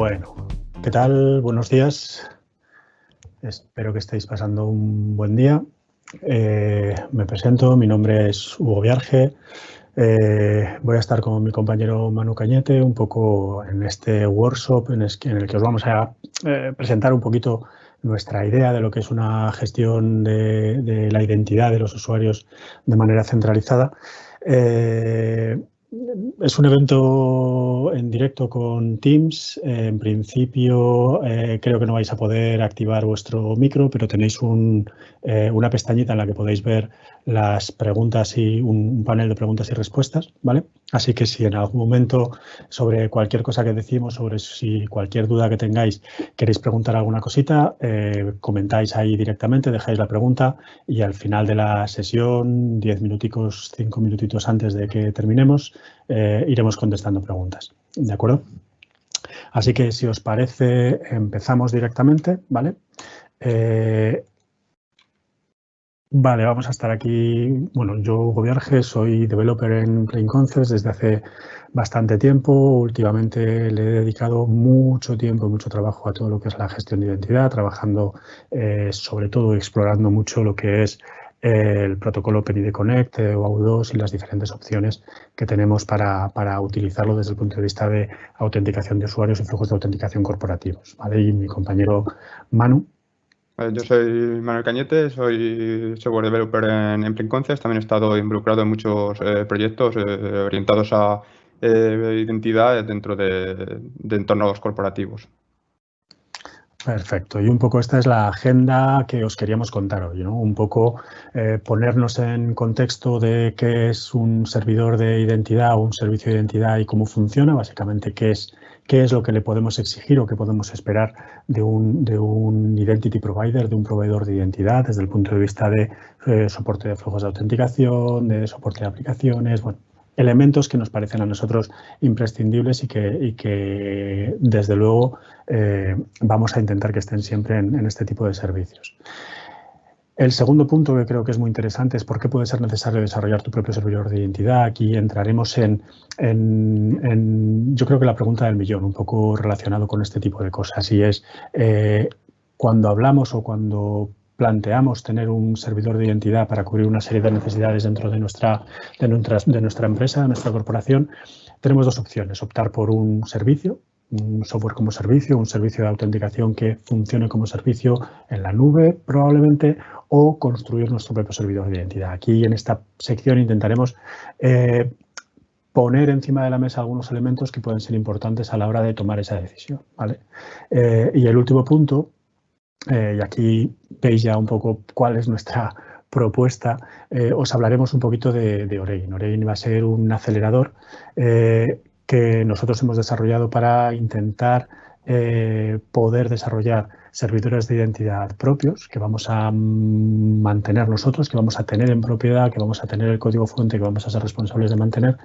Bueno, ¿qué tal? Buenos días. Espero que estéis pasando un buen día. Eh, me presento, mi nombre es Hugo Viarge. Eh, voy a estar con mi compañero Manu Cañete un poco en este workshop en el que os vamos a eh, presentar un poquito nuestra idea de lo que es una gestión de, la identidad de los usuarios de manera centralizada. Es un evento en directo con Teams. En principio eh, creo que no vais a poder activar vuestro micro, pero tenéis eh, una pestañita en la que podéis ver las preguntas y un, panel de preguntas y respuestas, ¿vale? Así que si en algún momento sobre cualquier cosa que decimos, sobre si cualquier duda que tengáis queréis preguntar alguna cosita, eh, comentáis ahí directamente, dejáis la pregunta y al final de la sesión, diez minuticos, cinco minutitos antes de que terminemos, eh, iremos contestando preguntas, ¿de acuerdo? Así que si os parece, empezamos directamente, ¿vale? Eh, Vale, vamos a estar aquí. Bueno, yo, Hugo soy developer en Plain Concepts desde hace bastante tiempo. Últimamente le he dedicado mucho tiempo y mucho trabajo a todo lo que es la gestión de identidad, trabajando eh, sobre todo explorando mucho lo que es eh, el protocolo PNID Connect eh, o AU2 y las diferentes opciones que tenemos para, para, utilizarlo desde el punto de vista de autenticación de usuarios y flujos de autenticación corporativos. ¿vale? Y mi compañero Manu yo soy Manuel Cañete, soy software developer en, en. También he estado involucrado en muchos eh, proyectos eh, orientados a eh, identidad dentro de, entornos corporativos. Perfecto. Y un poco esta es la agenda que os queríamos contar hoy, ¿no? Un poco ponernos en contexto de qué es un servidor de identidad o un servicio de identidad y cómo funciona, básicamente qué es qué es lo que le podemos exigir o qué podemos esperar de un, de un identity provider, de un proveedor de identidad desde el punto de vista de eh, soporte de flujos de autenticación, de soporte de aplicaciones, bueno, elementos que nos parecen a nosotros imprescindibles y que, desde luego eh, vamos a intentar que estén siempre en este tipo de servicios. El segundo punto que creo que es muy interesante es por qué puede ser necesario desarrollar tu propio servidor de identidad. Aquí entraremos en, yo creo que la pregunta del millón, un poco relacionado con este tipo de cosas, y es eh, cuando hablamos o cuando planteamos tener un servidor de identidad para cubrir una serie de necesidades dentro de nuestra, de nuestra, de nuestra empresa, de nuestra corporación, tenemos dos opciones, optar por un servicio un software como servicio, un servicio de autenticación que funcione como servicio en la nube probablemente o construir nuestro propio servidor de identidad. Aquí en esta sección intentaremos eh, poner encima de la mesa algunos elementos que pueden ser importantes a la hora de tomar esa decisión. Eh, y el último punto, eh, y aquí veis ya un poco cuál es nuestra propuesta, os hablaremos un poquito de, de Orein. Orein va a ser un acelerador que nosotros hemos desarrollado para intentar eh, poder desarrollar servidores de identidad propios que vamos a mantener nosotros, que vamos a tener en propiedad, que vamos a tener el código fuente, que vamos a ser responsables de mantener,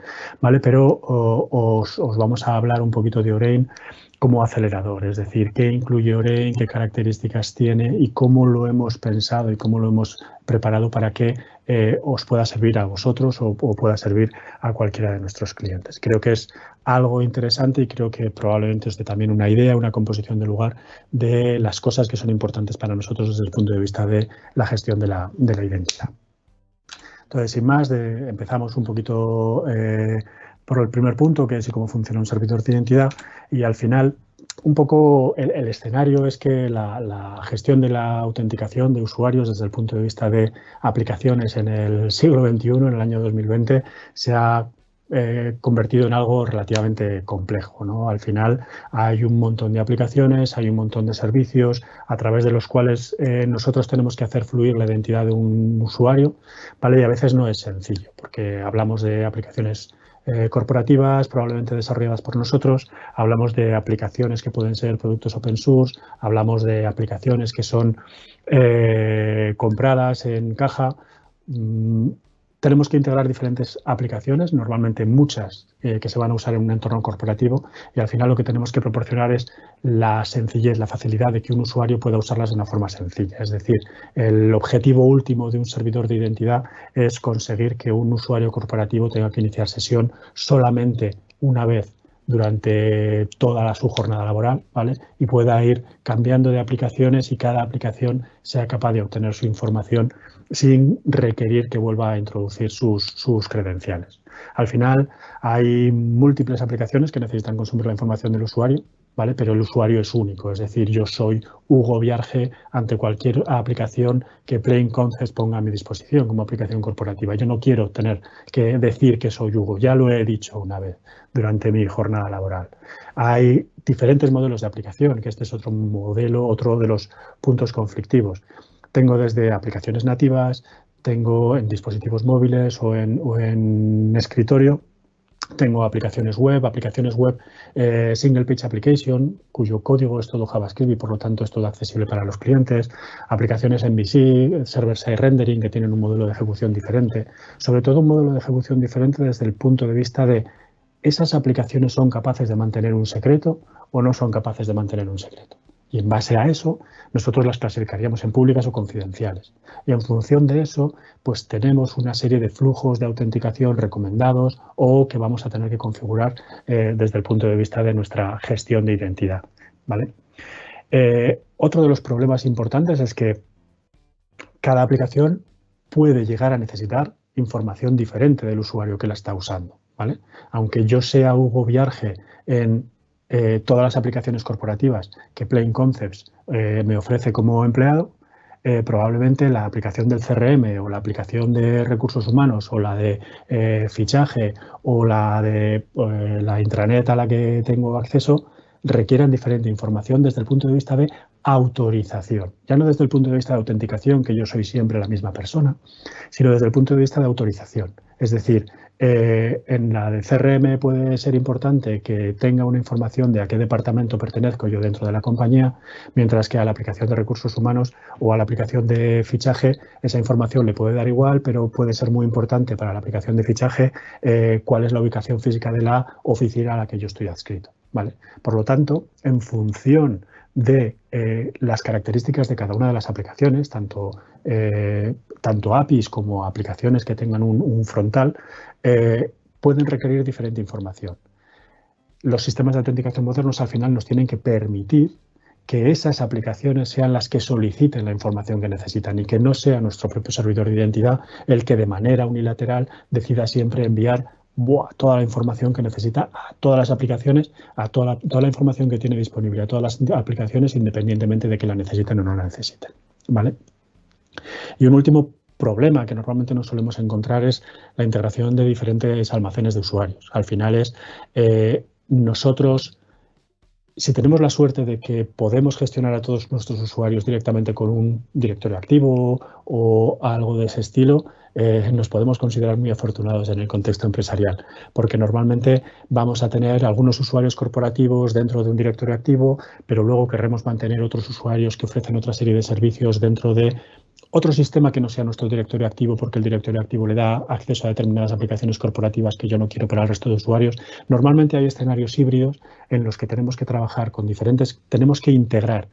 ¿vale? Pero os, os, vamos a hablar un poquito de Orein como acelerador, es decir, qué incluye Orein, qué características tiene y cómo lo hemos pensado y cómo lo hemos preparado para que eh, os pueda servir a vosotros o, pueda servir a cualquiera de nuestros clientes. Creo que es algo interesante y creo que probablemente os dé también una idea, una composición de lugar de las cosas que son importantes para nosotros desde el punto de vista de la gestión de la, identidad. Entonces, sin más, empezamos un poquito eh, por el primer punto, que es cómo funciona un servidor de identidad, y al final un poco el, escenario es que la, gestión de la autenticación de usuarios desde el punto de vista de aplicaciones en el siglo XXI, en el año 2020, se ha eh, convertido en algo relativamente complejo. ¿no? Al final hay un montón de aplicaciones, hay un montón de servicios a través de los cuales eh, nosotros tenemos que hacer fluir la identidad de un usuario, ¿vale? y a veces no es sencillo, porque hablamos de aplicaciones eh, corporativas, probablemente desarrolladas por nosotros. Hablamos de aplicaciones que pueden ser productos open source, hablamos de aplicaciones que son eh, compradas en caja. Tenemos que integrar diferentes aplicaciones, normalmente muchas eh, que se van a usar en un entorno corporativo y al final lo que tenemos que proporcionar es la sencillez, la facilidad de que un usuario pueda usarlas de una forma sencilla. Es decir, el objetivo último de un servidor de identidad es conseguir que un usuario corporativo tenga que iniciar sesión solamente una vez durante toda su jornada laboral, ¿vale? Y pueda ir cambiando de aplicaciones y cada aplicación sea capaz de obtener su información sin requerir que vuelva a introducir sus, sus credenciales. Al final hay múltiples aplicaciones que necesitan consumir la información del usuario ¿vale? Pero el usuario es único, es decir, yo soy Hugo Viarge ante cualquier aplicación que Plain Concepts ponga a mi disposición como aplicación corporativa. Yo no quiero tener que decir que soy Hugo, ya lo he dicho una vez durante mi jornada laboral. Hay diferentes modelos de aplicación, que este es otro modelo, otro de los puntos conflictivos. Tengo desde aplicaciones nativas, tengo en dispositivos móviles o en, escritorio, tengo aplicaciones web, aplicaciones web eh, Single Page Application, cuyo código es todo JavaScript y por lo tanto es todo accesible para los clientes. Aplicaciones MVC, Server-Side Rendering, que tienen un modelo de ejecución diferente. Sobre todo un modelo de ejecución diferente desde el punto de vista de esas aplicaciones son capaces de mantener un secreto o no son capaces de mantener un secreto. Y en base a eso, nosotros las clasificaríamos en públicas o confidenciales. Y en función de eso, pues tenemos una serie de flujos de autenticación recomendados o que vamos a tener que configurar eh, desde el punto de vista de nuestra gestión de identidad. ¿vale? Eh, otro de los problemas importantes es que cada aplicación puede llegar a necesitar información diferente del usuario que la está usando. ¿vale? Aunque yo sea Hugo Viarge en eh, todas las aplicaciones corporativas que Plain Concepts eh, me ofrece como empleado, eh, probablemente la aplicación del CRM o la aplicación de recursos humanos o la de fichaje o la de la intranet a la que tengo acceso requieran diferente información desde el punto de vista de autorización. Ya no desde el punto de vista de autenticación, que yo soy siempre la misma persona, sino desde el punto de vista de autorización. Es decir, eh, en la de CRM puede ser importante que tenga una información de a qué departamento pertenezco yo dentro de la compañía, mientras que a la aplicación de recursos humanos o a la aplicación de fichaje esa información le puede dar igual, pero puede ser muy importante para la aplicación de fichaje eh, cuál es la ubicación física de la oficina a la que yo estoy adscrito. ¿vale? Por lo tanto, en función de eh, las características de cada una de las aplicaciones, tanto, tanto APIs como aplicaciones que tengan un frontal, eh, pueden requerir diferente información. Los sistemas de autenticación modernos al final nos tienen que permitir que esas aplicaciones sean las que soliciten la información que necesitan y que no sea nuestro propio servidor de identidad el que de manera unilateral decida siempre enviar toda la información que necesita a todas las aplicaciones, a toda la, toda la, información que tiene disponible a todas las aplicaciones independientemente de que la necesiten o no la necesiten. ¿vale? Y un último problema que normalmente nos solemos encontrar es la integración de diferentes almacenes de usuarios. Al final es eh, nosotros, si tenemos la suerte de que podemos gestionar a todos nuestros usuarios directamente con un directorio activo o algo de ese estilo, eh, nos podemos considerar muy afortunados en el contexto empresarial, porque normalmente vamos a tener algunos usuarios corporativos dentro de un directorio activo, pero luego querremos mantener otros usuarios que ofrecen otra serie de servicios dentro de otro sistema que no sea nuestro directorio activo porque el directorio activo le da acceso a determinadas aplicaciones corporativas que yo no quiero para el resto de usuarios. Normalmente hay escenarios híbridos en los que tenemos que trabajar con diferentes, tenemos que integrar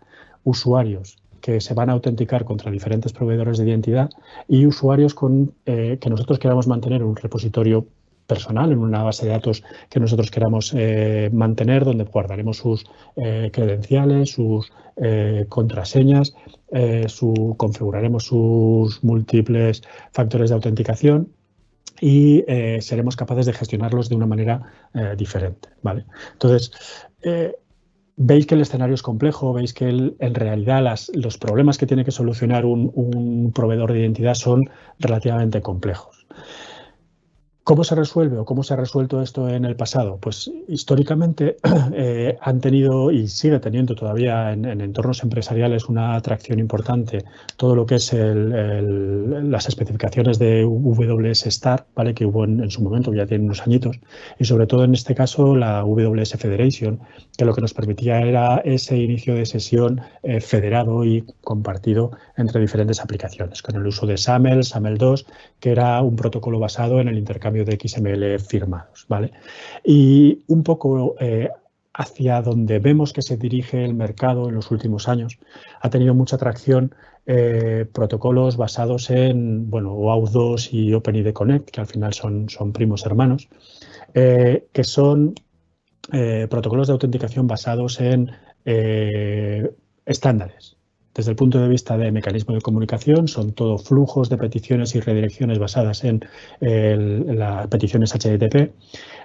usuarios que se van a autenticar contra diferentes proveedores de identidad y usuarios con, eh, que nosotros queramos mantener un repositorio personal, en una base de datos que nosotros queramos eh, mantener, donde guardaremos sus eh, credenciales, sus eh, contraseñas, configuraremos sus múltiples factores de autenticación y seremos capaces de gestionarlos de una manera diferente. ¿vale? Entonces, veis que el escenario es complejo, veis que en realidad los problemas que tiene que solucionar un proveedor de identidad son relativamente complejos. ¿Cómo se resuelve o cómo se ha resuelto esto en el pasado? Pues históricamente eh, han tenido y sigue teniendo todavía en, entornos empresariales una atracción importante todo lo que es las especificaciones de WS Star, ¿vale? que hubo en, su momento, ya tiene unos añitos, y sobre todo en este caso la WS Federation, que lo que nos permitía era ese inicio de sesión eh, federado y compartido entre diferentes aplicaciones, con el uso de SAML, SAML 2, que era un protocolo basado en el intercambio de XML firmados. ¿vale? Y un poco eh, hacia donde vemos que se dirige el mercado en los últimos años, ha tenido mucha atracción eh, protocolos basados en bueno, OAuth 2 y OpenID Connect, que al final son, son primos hermanos, eh, que son protocolos de autenticación basados en estándares. Desde el punto de vista de mecanismo de comunicación, son todo flujos de peticiones y redirecciones basadas en, las peticiones HTTP,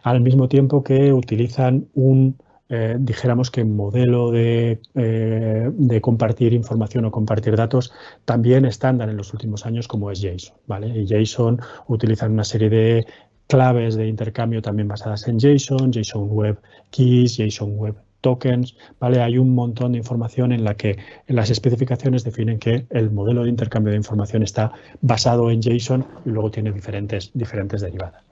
al mismo tiempo que utilizan un, eh, dijéramos que modelo de, eh, de, compartir información o compartir datos también estándar en los últimos años como es JSON. ¿vale? Y JSON utilizan una serie de claves de intercambio también basadas en JSON, JSON Web Keys, JSON Web tokens, ¿vale? Hay un montón de información en la que las especificaciones definen que el modelo de intercambio de información está basado en JSON y luego tiene diferentes, diferentes derivadas.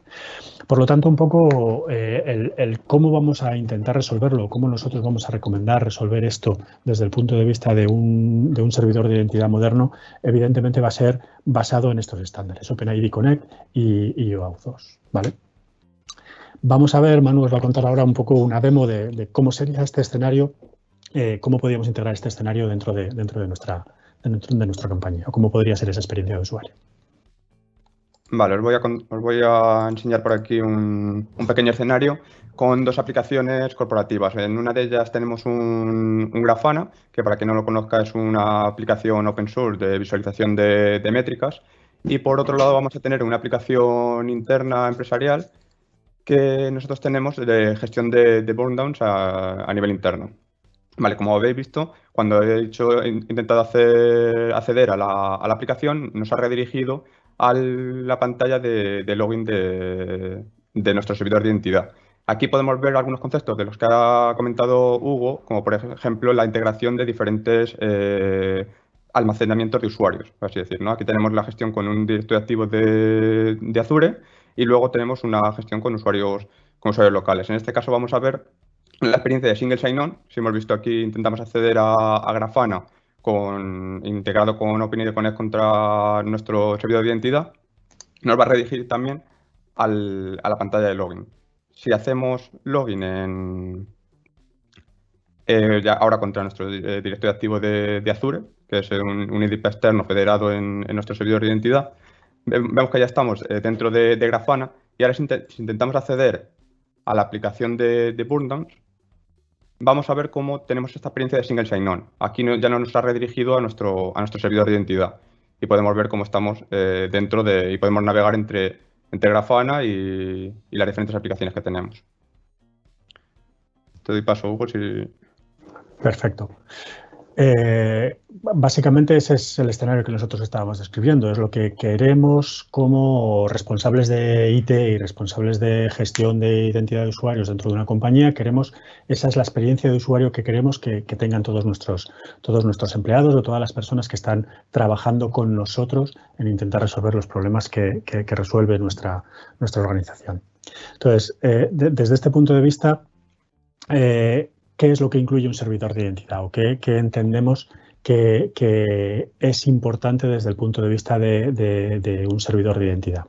Por lo tanto, un poco eh, el, cómo vamos a intentar resolverlo, cómo nosotros vamos a recomendar resolver esto desde el punto de vista de un, de un servidor de identidad moderno, evidentemente va a ser basado en estos estándares, OpenID Connect y, y OAuth 2. ¿vale? Vamos a ver, Manu os va a contar ahora un poco una demo de, cómo sería este escenario, eh, cómo podríamos integrar este escenario dentro de, dentro de, nuestra, dentro de nuestra campaña o cómo podría ser esa experiencia de usuario. Vale, os voy a, os voy a enseñar por aquí un, pequeño escenario con dos aplicaciones corporativas. En una de ellas tenemos un, Grafana, que para quien no lo conozca es una aplicación open source de visualización de métricas. Y por otro lado vamos a tener una aplicación interna empresarial que nosotros tenemos de gestión de, de burnedowns a, nivel interno. Vale, como habéis visto, cuando he, intentado hacer, acceder a la, aplicación, nos ha redirigido a la pantalla de, login de, nuestro servidor de identidad. Aquí podemos ver algunos conceptos de los que ha comentado Hugo, como por ejemplo la integración de diferentes eh, almacenamientos de usuarios, así decir. Aquí tenemos la gestión con un directorio activo de Azure y luego tenemos una gestión con usuarios, con usuarios locales. En este caso vamos a ver la experiencia de Single Sign-On. Si hemos visto aquí, intentamos acceder a, Grafana con, integrado con OpenID Connect contra nuestro servidor de identidad. Nos va a redirigir también a la pantalla de login. Si hacemos login en, eh, ya ahora contra nuestro eh, directorio activo de, Azure, que es un, un IDP externo federado en, en, nuestro servidor de identidad, vemos que ya estamos eh, dentro de, Grafana y ahora si, intentamos acceder a la aplicación de, de Burndown, vamos a ver cómo tenemos esta experiencia de Single Sign-On. Aquí ya no nos ha redirigido a nuestro, a nuestro servidor de identidad y podemos ver cómo estamos eh, dentro de y podemos navegar entre, entre Grafana y, y, las diferentes aplicaciones que tenemos. Te doy paso, Hugo, si... Perfecto. Eh, básicamente ese es el escenario que nosotros estábamos describiendo, es lo que queremos como responsables de IT y responsables de gestión de identidad de usuarios dentro de una compañía, queremos, esa es la experiencia de usuario que queremos que, tengan todos nuestros, todos nuestros empleados o todas las personas que están trabajando con nosotros en intentar resolver los problemas que, resuelve nuestra, nuestra organización. Entonces, eh, desde este punto de vista, eh, qué es lo que incluye un servidor de identidad o qué, entendemos que, es importante desde el punto de vista de, un servidor de identidad.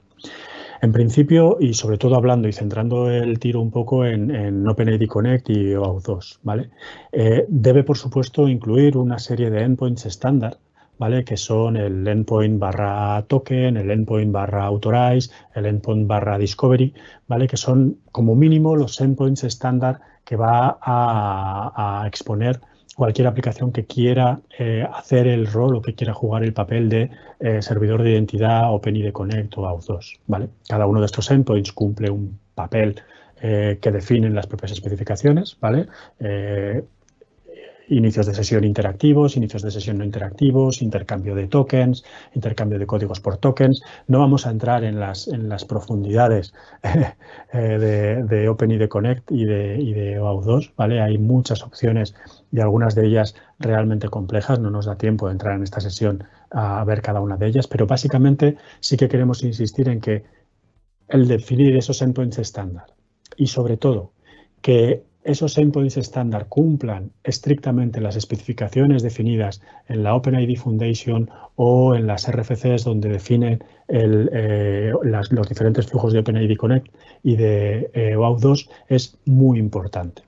En principio, y sobre todo hablando y centrando el tiro un poco en, OpenID Connect y OAuth 2, ¿vale? Eh, debe, por supuesto, incluir una serie de endpoints estándar, ¿vale? Que son el endpoint barra token, el endpoint barra authorize, el endpoint barra discovery, ¿vale? Que son, como mínimo, los endpoints estándar que va a, exponer cualquier aplicación que quiera eh, hacer el rol o que quiera jugar el papel de eh, servidor de identidad OpenID Connect o Auth2. ¿vale? Cada uno de estos endpoints cumple un papel eh, que definen las propias especificaciones. ¿vale? Inicios de sesión interactivos, inicios de sesión no interactivos, intercambio de tokens, intercambio de códigos por tokens. No vamos a entrar en las, en las profundidades eh, de, de OpenID Connect y de, y de OAuth 2, ¿vale? Hay muchas opciones y algunas de ellas realmente complejas. No nos da tiempo de entrar en esta sesión a ver cada una de ellas, pero básicamente sí que queremos insistir en que el definir esos endpoints estándar y sobre todo que esos endpoints estándar cumplan estrictamente las especificaciones definidas en la OpenID Foundation o en las RFCs donde definen eh, los diferentes flujos de OpenID Connect y de eh, OAuth 2 es muy importante.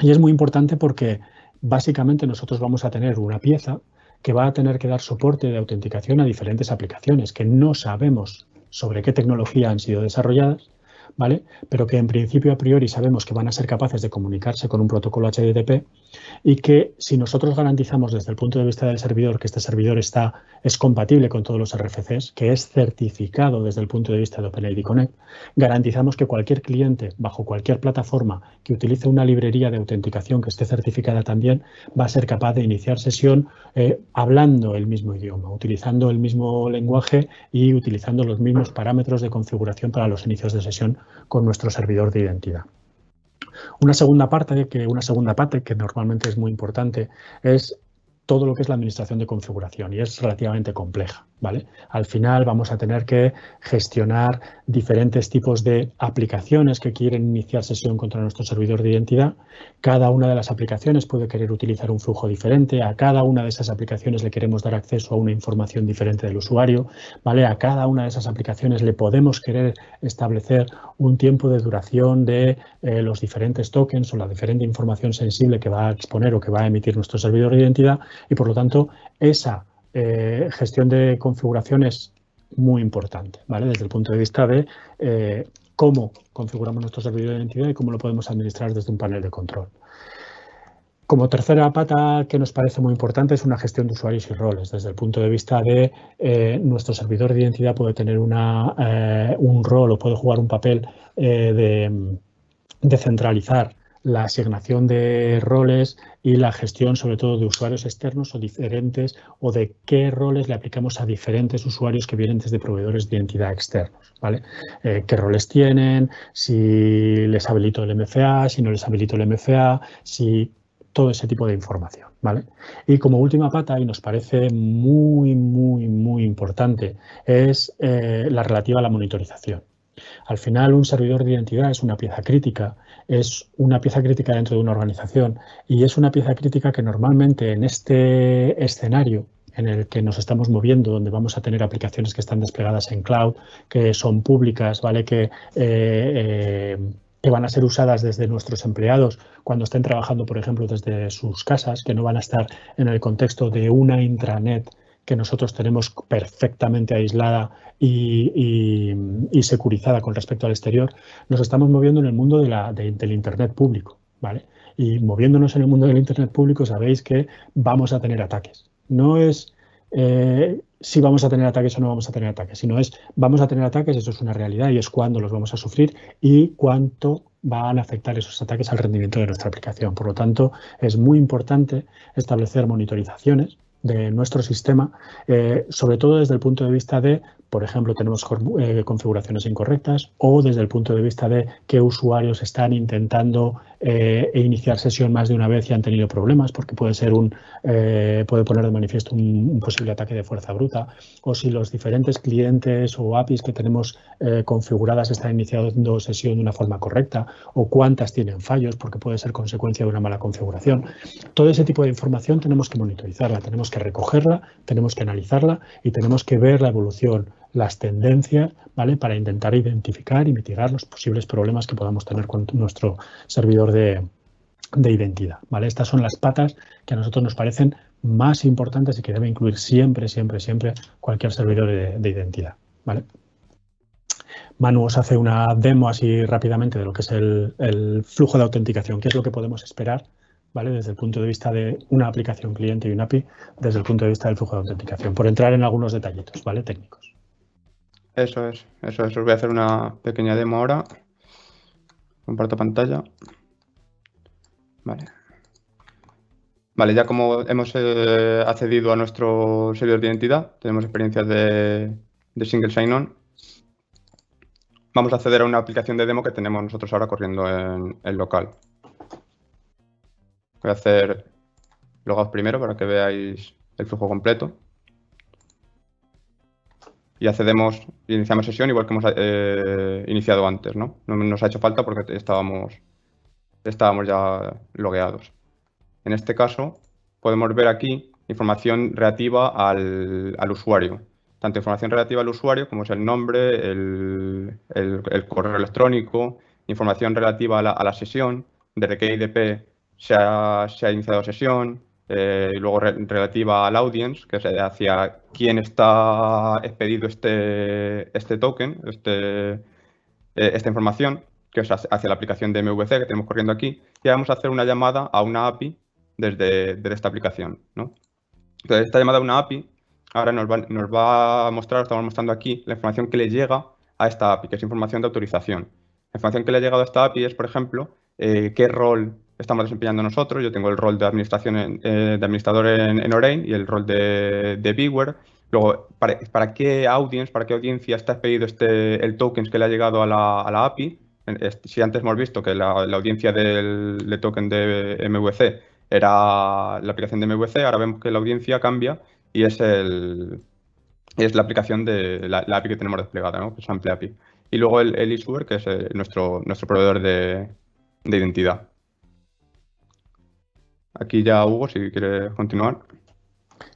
Y es muy importante porque básicamente nosotros vamos a tener una pieza que va a tener que dar soporte de autenticación a diferentes aplicaciones que no sabemos sobre qué tecnología han sido desarrolladas, ¿vale? Pero que en principio a priori sabemos que van a ser capaces de comunicarse con un protocolo HTTP y que si nosotros garantizamos desde el punto de vista del servidor que este servidor está, es compatible con todos los RFCs, que es certificado desde el punto de vista de OpenID Connect, garantizamos que cualquier cliente bajo cualquier plataforma que utilice una librería de autenticación que esté certificada también va a ser capaz de iniciar sesión eh, hablando el mismo idioma, utilizando el mismo lenguaje y utilizando los mismos parámetros de configuración para los inicios de sesión con nuestro servidor de identidad. Una segunda parte, que, una segunda parte que normalmente es muy importante, es todo lo que es la administración de configuración y es relativamente compleja. Al final vamos a tener que gestionar diferentes tipos de aplicaciones que quieren iniciar sesión contra nuestro servidor de identidad. Cada una de las aplicaciones puede querer utilizar un flujo diferente. A cada una de esas aplicaciones le queremos dar acceso a una información diferente del usuario. ¿vale? A cada una de esas aplicaciones le podemos querer establecer un tiempo de duración de eh, los diferentes tokens o la diferente información sensible que va a exponer o que va a emitir nuestro servidor de identidad y por lo tanto esa eh, gestión de configuración es muy importante, ¿vale? Desde el punto de vista de eh, cómo configuramos nuestro servidor de identidad y cómo lo podemos administrar desde un panel de control. Como tercera pata que nos parece muy importante es una gestión de usuarios y roles. Desde el punto de vista de eh, nuestro servidor de identidad puede tener una, un rol o puede jugar un papel de centralizar la asignación de roles y la gestión sobre todo de usuarios externos o diferentes o de qué roles le aplicamos a diferentes usuarios que vienen desde proveedores de identidad externos. ¿vale? Eh, ¿Qué roles tienen? Si les habilito el MFA, si no les habilito el MFA, si todo ese tipo de información. ¿vale? Y como última pata, y nos parece muy, muy, muy importante, es eh, la relativa a la monitorización. Al final, un servidor de identidad es una pieza crítica es una pieza crítica dentro de una organización y es una pieza crítica que normalmente en este escenario en el que nos estamos moviendo, donde vamos a tener aplicaciones que están desplegadas en cloud, que son públicas, ¿vale? que, eh, eh, que van a ser usadas desde nuestros empleados cuando estén trabajando, por ejemplo, desde sus casas, que no van a estar en el contexto de una intranet que nosotros tenemos perfectamente aislada y, securizada con respecto al exterior, nos estamos moviendo en el mundo de la, del Internet público. ¿vale? Y moviéndonos en el mundo del Internet público sabéis que vamos a tener ataques. No es eh, si vamos a tener ataques o no vamos a tener ataques, sino es vamos a tener ataques, eso es una realidad y es cuándo los vamos a sufrir y cuánto van a afectar esos ataques al rendimiento de nuestra aplicación. Por lo tanto, es muy importante establecer monitorizaciones de nuestro sistema, eh, sobre todo desde el punto de vista de por ejemplo, tenemos eh, configuraciones incorrectas o desde el punto de vista de qué usuarios están intentando eh, iniciar sesión más de una vez y han tenido problemas, porque puede ser un eh, puede poner de manifiesto un, posible ataque de fuerza bruta, o si los diferentes clientes o APIs que tenemos configuradas están iniciando sesión de una forma correcta, o cuántas tienen fallos, porque puede ser consecuencia de una mala configuración. Todo ese tipo de información tenemos que monitorizarla, tenemos que recogerla, tenemos que analizarla y tenemos que ver la evolución las tendencias, ¿vale? Para intentar identificar y mitigar los posibles problemas que podamos tener con nuestro servidor de, identidad, ¿vale? Estas son las patas que a nosotros nos parecen más importantes y que debe incluir siempre, siempre, siempre cualquier servidor de, identidad, ¿vale? Manu os hace una demo así rápidamente de lo que es el, el, flujo de autenticación, qué es lo que podemos esperar ¿vale? desde el punto de vista de una aplicación cliente y un API, desde el punto de vista del flujo de autenticación, por entrar en algunos detallitos ¿vale? técnicos. Eso es, eso es. Os voy a hacer una pequeña demo ahora. Comparto pantalla. Vale. Vale, ya como hemos eh, accedido a nuestro servidor de identidad, tenemos experiencias de, single sign-on, vamos a acceder a una aplicación de demo que tenemos nosotros ahora corriendo en el local. Voy a hacer logout primero para que veáis el flujo completo y accedemos, iniciamos sesión igual que hemos eh, iniciado antes, ¿no? No nos ha hecho falta porque estábamos, estábamos ya logueados. En este caso, podemos ver aquí información relativa al, usuario. Tanto información relativa al usuario, como es el nombre, el, correo electrónico, información relativa a la, la sesión, desde qué IDP se ha, se ha iniciado sesión, eh, y luego relativa al audience, que es hacia quién está expedido este, este token, este, eh, esta información, que es hacia la aplicación de MVC que tenemos corriendo aquí, y vamos a hacer una llamada a una API desde, esta aplicación. ¿no? Entonces, esta llamada a una API ahora nos va, a mostrar, estamos mostrando aquí, la información que le llega a esta API, que es información de autorización. La información que le ha llegado a esta API es, por ejemplo, eh, qué rol estamos desempeñando nosotros. Yo tengo el rol de, administración eh, de administrador en, en y el rol de, de Luego, para, qué audience, para qué audiencia está expedido este, el tokens que le ha llegado a la, API? Si antes hemos visto que la, audiencia del, token de MVC era la aplicación de MVC, ahora vemos que la audiencia cambia y es, el, es la aplicación de la, API que tenemos desplegada, ¿no? que es Ample API. Y luego el, el issuer, que es eh, nuestro, nuestro proveedor de, de identidad. Aquí ya Hugo, si quiere continuar.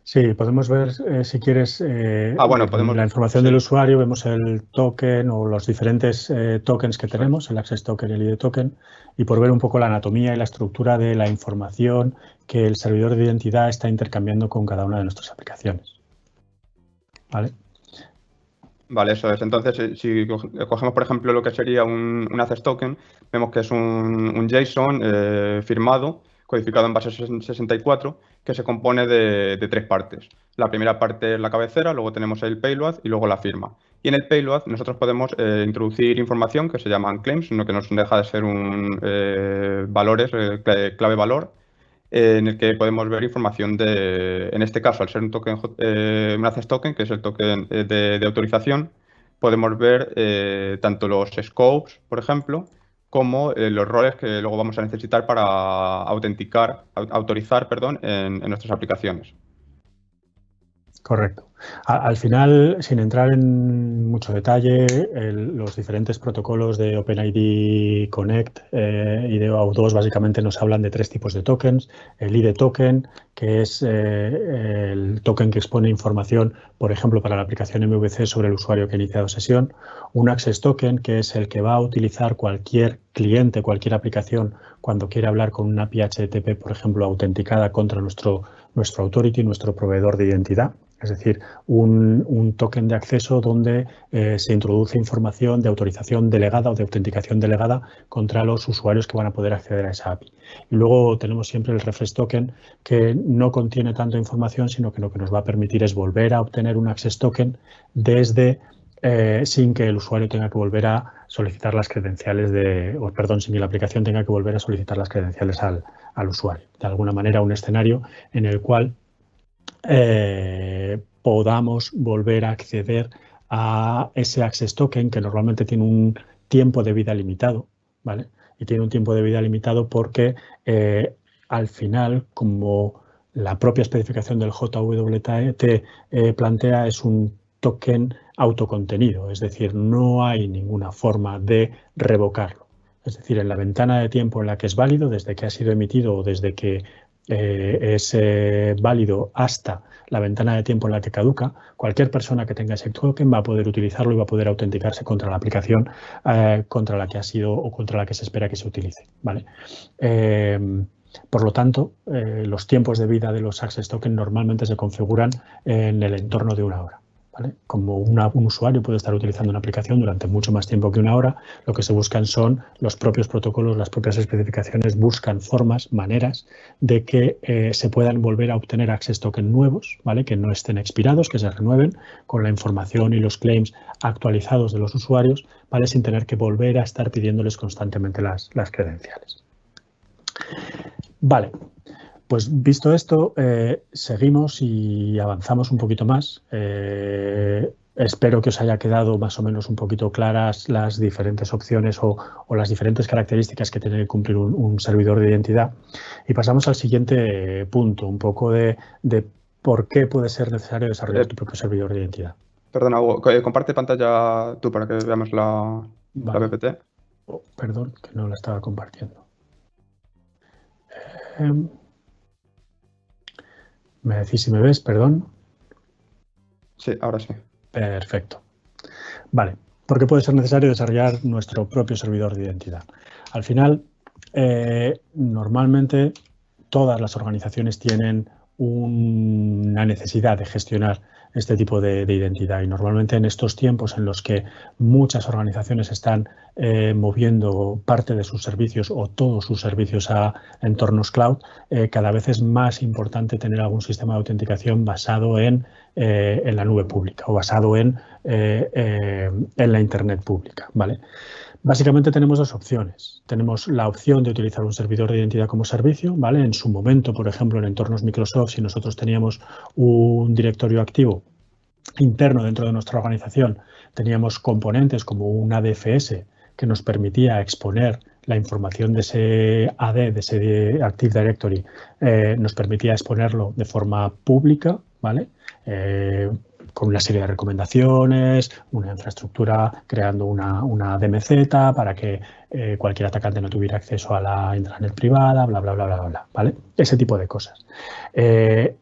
Sí, podemos ver, eh, si quieres, eh, ah, bueno, podemos, la información del usuario, vemos el token o los diferentes eh, tokens que tenemos, el Access Token y el ID Token, y por ver un poco la anatomía y la estructura de la información que el servidor de identidad está intercambiando con cada una de nuestras aplicaciones. ¿Vale? Vale, eso es. Entonces, si cogemos, por ejemplo, lo que sería un, Access Token, vemos que es un, JSON firmado codificado en base 64, que se compone de, tres partes. La primera parte es la cabecera, luego tenemos el payload y luego la firma. Y en el payload nosotros podemos eh, introducir información que se llaman claims, lo que nos deja de ser un eh, valores, eh, clave valor, en el que podemos ver información de, en este caso, al ser un token, un access token, que es el token de, de autorización, podemos ver tanto los scopes, por ejemplo, como eh, los roles que luego vamos a necesitar para autenticar, autorizar perdón, en nuestras aplicaciones. Correcto. al final, sin entrar en mucho detalle, los diferentes protocolos de OpenID Connect eh, y de OAuth2 básicamente nos hablan de tres tipos de tokens. El ID token, que es eh, el token que expone información, por ejemplo, para la aplicación MVC sobre el usuario que ha iniciado sesión. Un Access token, que es el que va a utilizar cualquier cliente, cualquier aplicación, cuando quiere hablar con una API HTTP, por ejemplo, autenticada contra nuestro, nuestro authority, nuestro proveedor de identidad es decir, un, token de acceso donde eh, se introduce información de autorización delegada o de autenticación delegada contra los usuarios que van a poder acceder a esa API. Y luego tenemos siempre el refresh token que no contiene tanta información, sino que lo que nos va a permitir es volver a obtener un access token desde eh, sin que el usuario tenga que volver a solicitar las credenciales de, o perdón, sin que la aplicación tenga que volver a solicitar las credenciales al, al usuario. De alguna manera, un escenario en el cual eh, podamos volver a acceder a ese access token que normalmente tiene un tiempo de vida limitado, ¿vale? Y tiene un tiempo de vida limitado porque eh, al final, como la propia especificación del JWT eh, plantea, es un token autocontenido, es decir, no hay ninguna forma de revocarlo. Es decir, en la ventana de tiempo en la que es válido, desde que ha sido emitido o desde que eh, es eh, válido hasta la ventana de tiempo en la que caduca, cualquier persona que tenga ese token va a poder utilizarlo y va a poder autenticarse contra la aplicación eh, contra la que ha sido o contra la que se espera que se utilice. ¿vale? por lo tanto, los tiempos de vida de los access tokens normalmente se configuran en el entorno de una hora. Como un usuario puede estar utilizando una aplicación durante mucho más tiempo que una hora, lo que se buscan son los propios protocolos, las propias especificaciones, buscan formas, maneras de que eh, se puedan volver a obtener access tokens nuevos, ¿vale? que no estén expirados, que se renueven con la información y los claims actualizados de los usuarios, ¿vale? sin tener que volver a estar pidiéndoles constantemente las, las credenciales. Vale, pues visto esto, eh, seguimos y avanzamos un poquito más. Eh, espero que os haya quedado más o menos un poquito claras las diferentes opciones o, las diferentes características que tiene que cumplir un, servidor de identidad. Y pasamos al siguiente punto, un poco de, por qué puede ser necesario desarrollar tu propio servidor de identidad. Perdona, eh, comparte pantalla tú para que veamos la, PPT. Oh, perdón, que no la estaba compartiendo. Em, ¿Me decís si me ves, perdón? Sí, ahora sí. Perfecto. Vale, ¿por qué puede ser necesario desarrollar nuestro propio servidor de identidad? Al final, eh, normalmente todas las organizaciones tienen una necesidad de gestionar este tipo de, identidad. Y normalmente en estos tiempos en los que muchas organizaciones están eh, moviendo parte de sus servicios o todos sus servicios a entornos cloud, eh, cada vez es más importante tener algún sistema de autenticación basado en, eh, la nube pública o basado en, en la Internet pública. ¿vale? Básicamente tenemos dos opciones. Tenemos la opción de utilizar un servidor de identidad como servicio, ¿vale? En su momento, por ejemplo, en entornos Microsoft, si nosotros teníamos un directorio activo interno dentro de nuestra organización, teníamos componentes como un ADFS que nos permitía exponer la información de ese AD, de ese Active Directory, eh, nos permitía exponerlo de forma pública, ¿vale? Eh, con una serie de recomendaciones, una infraestructura creando una, una DMZ para que eh, cualquier atacante no tuviera acceso a la intranet privada, bla, bla, bla, bla, bla, ¿vale? Ese tipo de cosas. Eh,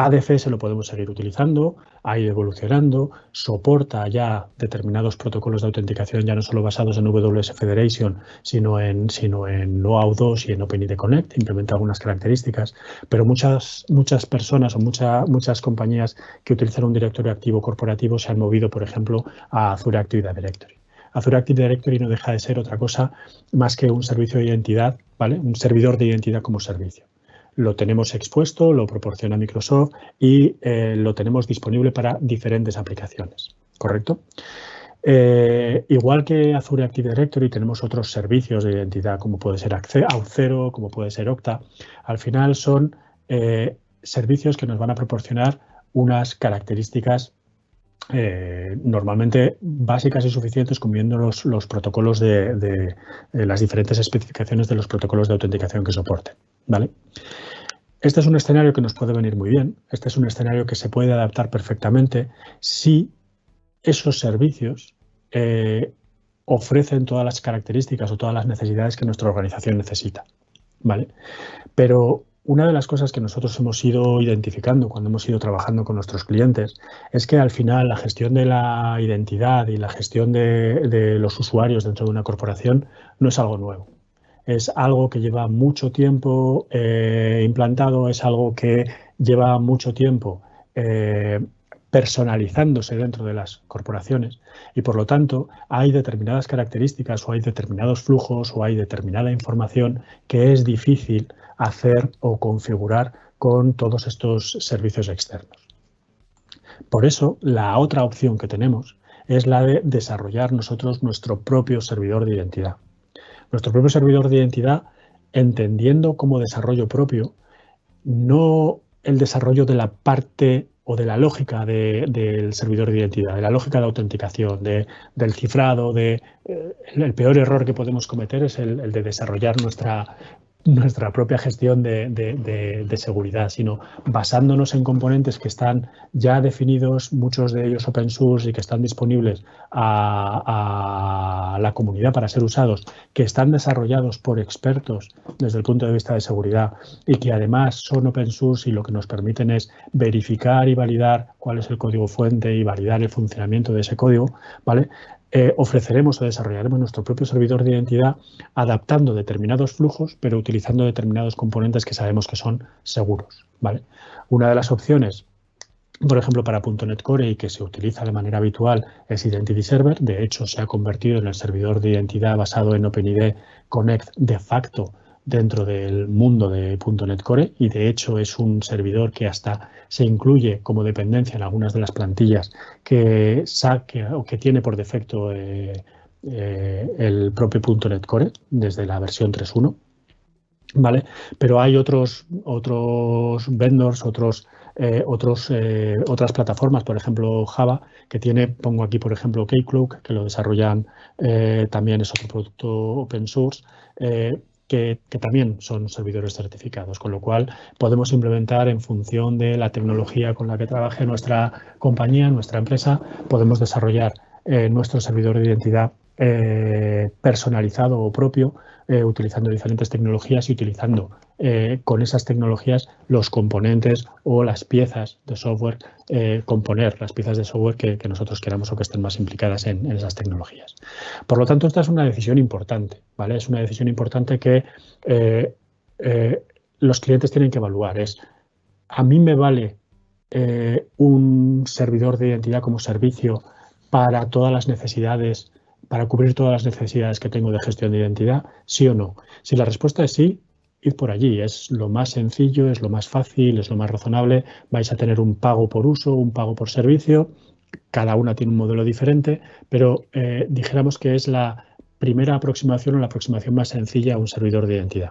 ADFS lo podemos seguir utilizando, ha ido evolucionando, soporta ya determinados protocolos de autenticación ya no solo basados en WS Federation, sino en, sino en OAuth 2 y en OpenID Connect, implementa algunas características, pero muchas, muchas personas o muchas compañías que utilizan un directorio activo corporativo se han movido, por ejemplo, a Azure Active Directory. Azure Active Directory no deja de ser otra cosa más que un servicio de identidad, ¿vale? Un servidor de identidad como servicio lo tenemos expuesto, lo proporciona Microsoft y eh, lo tenemos disponible para diferentes aplicaciones, ¿correcto? Eh, igual que Azure Active Directory, tenemos otros servicios de identidad como puede ser Auth0, como puede ser Okta. Al final son eh, servicios que nos van a proporcionar unas características normalmente básicas y suficientes cumpliendo los, los protocolos de, de, las diferentes especificaciones de los protocolos de autenticación que soporten. ¿vale? Este es un escenario que nos puede venir muy bien. Este es un escenario que se puede adaptar perfectamente si esos servicios eh, ofrecen todas las características o todas las necesidades que nuestra organización necesita. ¿vale? Pero una de las cosas que nosotros hemos ido identificando cuando hemos ido trabajando con nuestros clientes es que al final la gestión de la identidad y la gestión de los usuarios dentro de una corporación no es algo nuevo. Es algo que lleva mucho tiempo eh, implantado, es algo que lleva mucho tiempo eh, personalizándose dentro de las corporaciones y por lo tanto hay determinadas características o hay determinados flujos o hay determinada información que es difícil hacer o configurar con todos estos servicios externos. Por eso, la otra opción que tenemos es la de desarrollar nosotros nuestro propio servidor de identidad nuestro propio servidor de identidad, entendiendo como desarrollo propio, no el desarrollo de la parte o de la lógica del servidor de identidad, de la lógica de autenticación, del cifrado, de, eh, el peor error que podemos cometer es el de desarrollar nuestra nuestra propia gestión de, seguridad, sino basándonos en componentes que están ya definidos, muchos de ellos open source y que están disponibles a, la comunidad para ser usados, que están desarrollados por expertos desde el punto de vista de seguridad y que además son open source y lo que nos permiten es verificar y validar cuál es el código fuente y validar el funcionamiento de ese código, ¿vale? Eh, ofreceremos o desarrollaremos nuestro propio servidor de identidad adaptando determinados flujos, pero utilizando determinados componentes que sabemos que son seguros. ¿vale? Una de las opciones, por ejemplo, para .NET Core y que se utiliza de manera habitual es Identity Server. De hecho, se ha convertido en el servidor de identidad basado en OpenID Connect de facto dentro del mundo de .NET Core y de hecho es un servidor que hasta se incluye como dependencia en algunas de las plantillas que saque o que tiene por defecto eh, eh, el propio .NET Core desde la versión 3.1. ¿Vale? Pero hay otros, otros vendors, otros, eh, otros, otras plataformas, por ejemplo Java, que tiene, pongo aquí por ejemplo Keycloak, que lo desarrollan, también es otro producto open source, que, también son servidores certificados, con lo cual podemos implementar en función de la tecnología con la que trabaje nuestra compañía, nuestra empresa, podemos desarrollar eh, nuestro servidor de identidad eh, personalizado o propio, eh, utilizando diferentes tecnologías y utilizando eh, con esas tecnologías los componentes o las piezas de software, componer las piezas de software que, nosotros queramos o que estén más implicadas en, esas tecnologías. Por lo tanto, esta es una decisión importante, ¿vale? Es una decisión importante que los clientes tienen que evaluar. Es, a mí me vale eh, un servidor de identidad como servicio para todas las necesidades, para cubrir todas las necesidades que tengo de gestión de identidad? ¿Sí o no? Si la respuesta es sí, id por allí. Es lo más sencillo, es lo más fácil, es lo más razonable. Vais a tener un pago por uso, un pago por servicio. Cada una tiene un modelo diferente, pero eh, dijéramos que es la primera aproximación o la aproximación más sencilla a un servidor de identidad.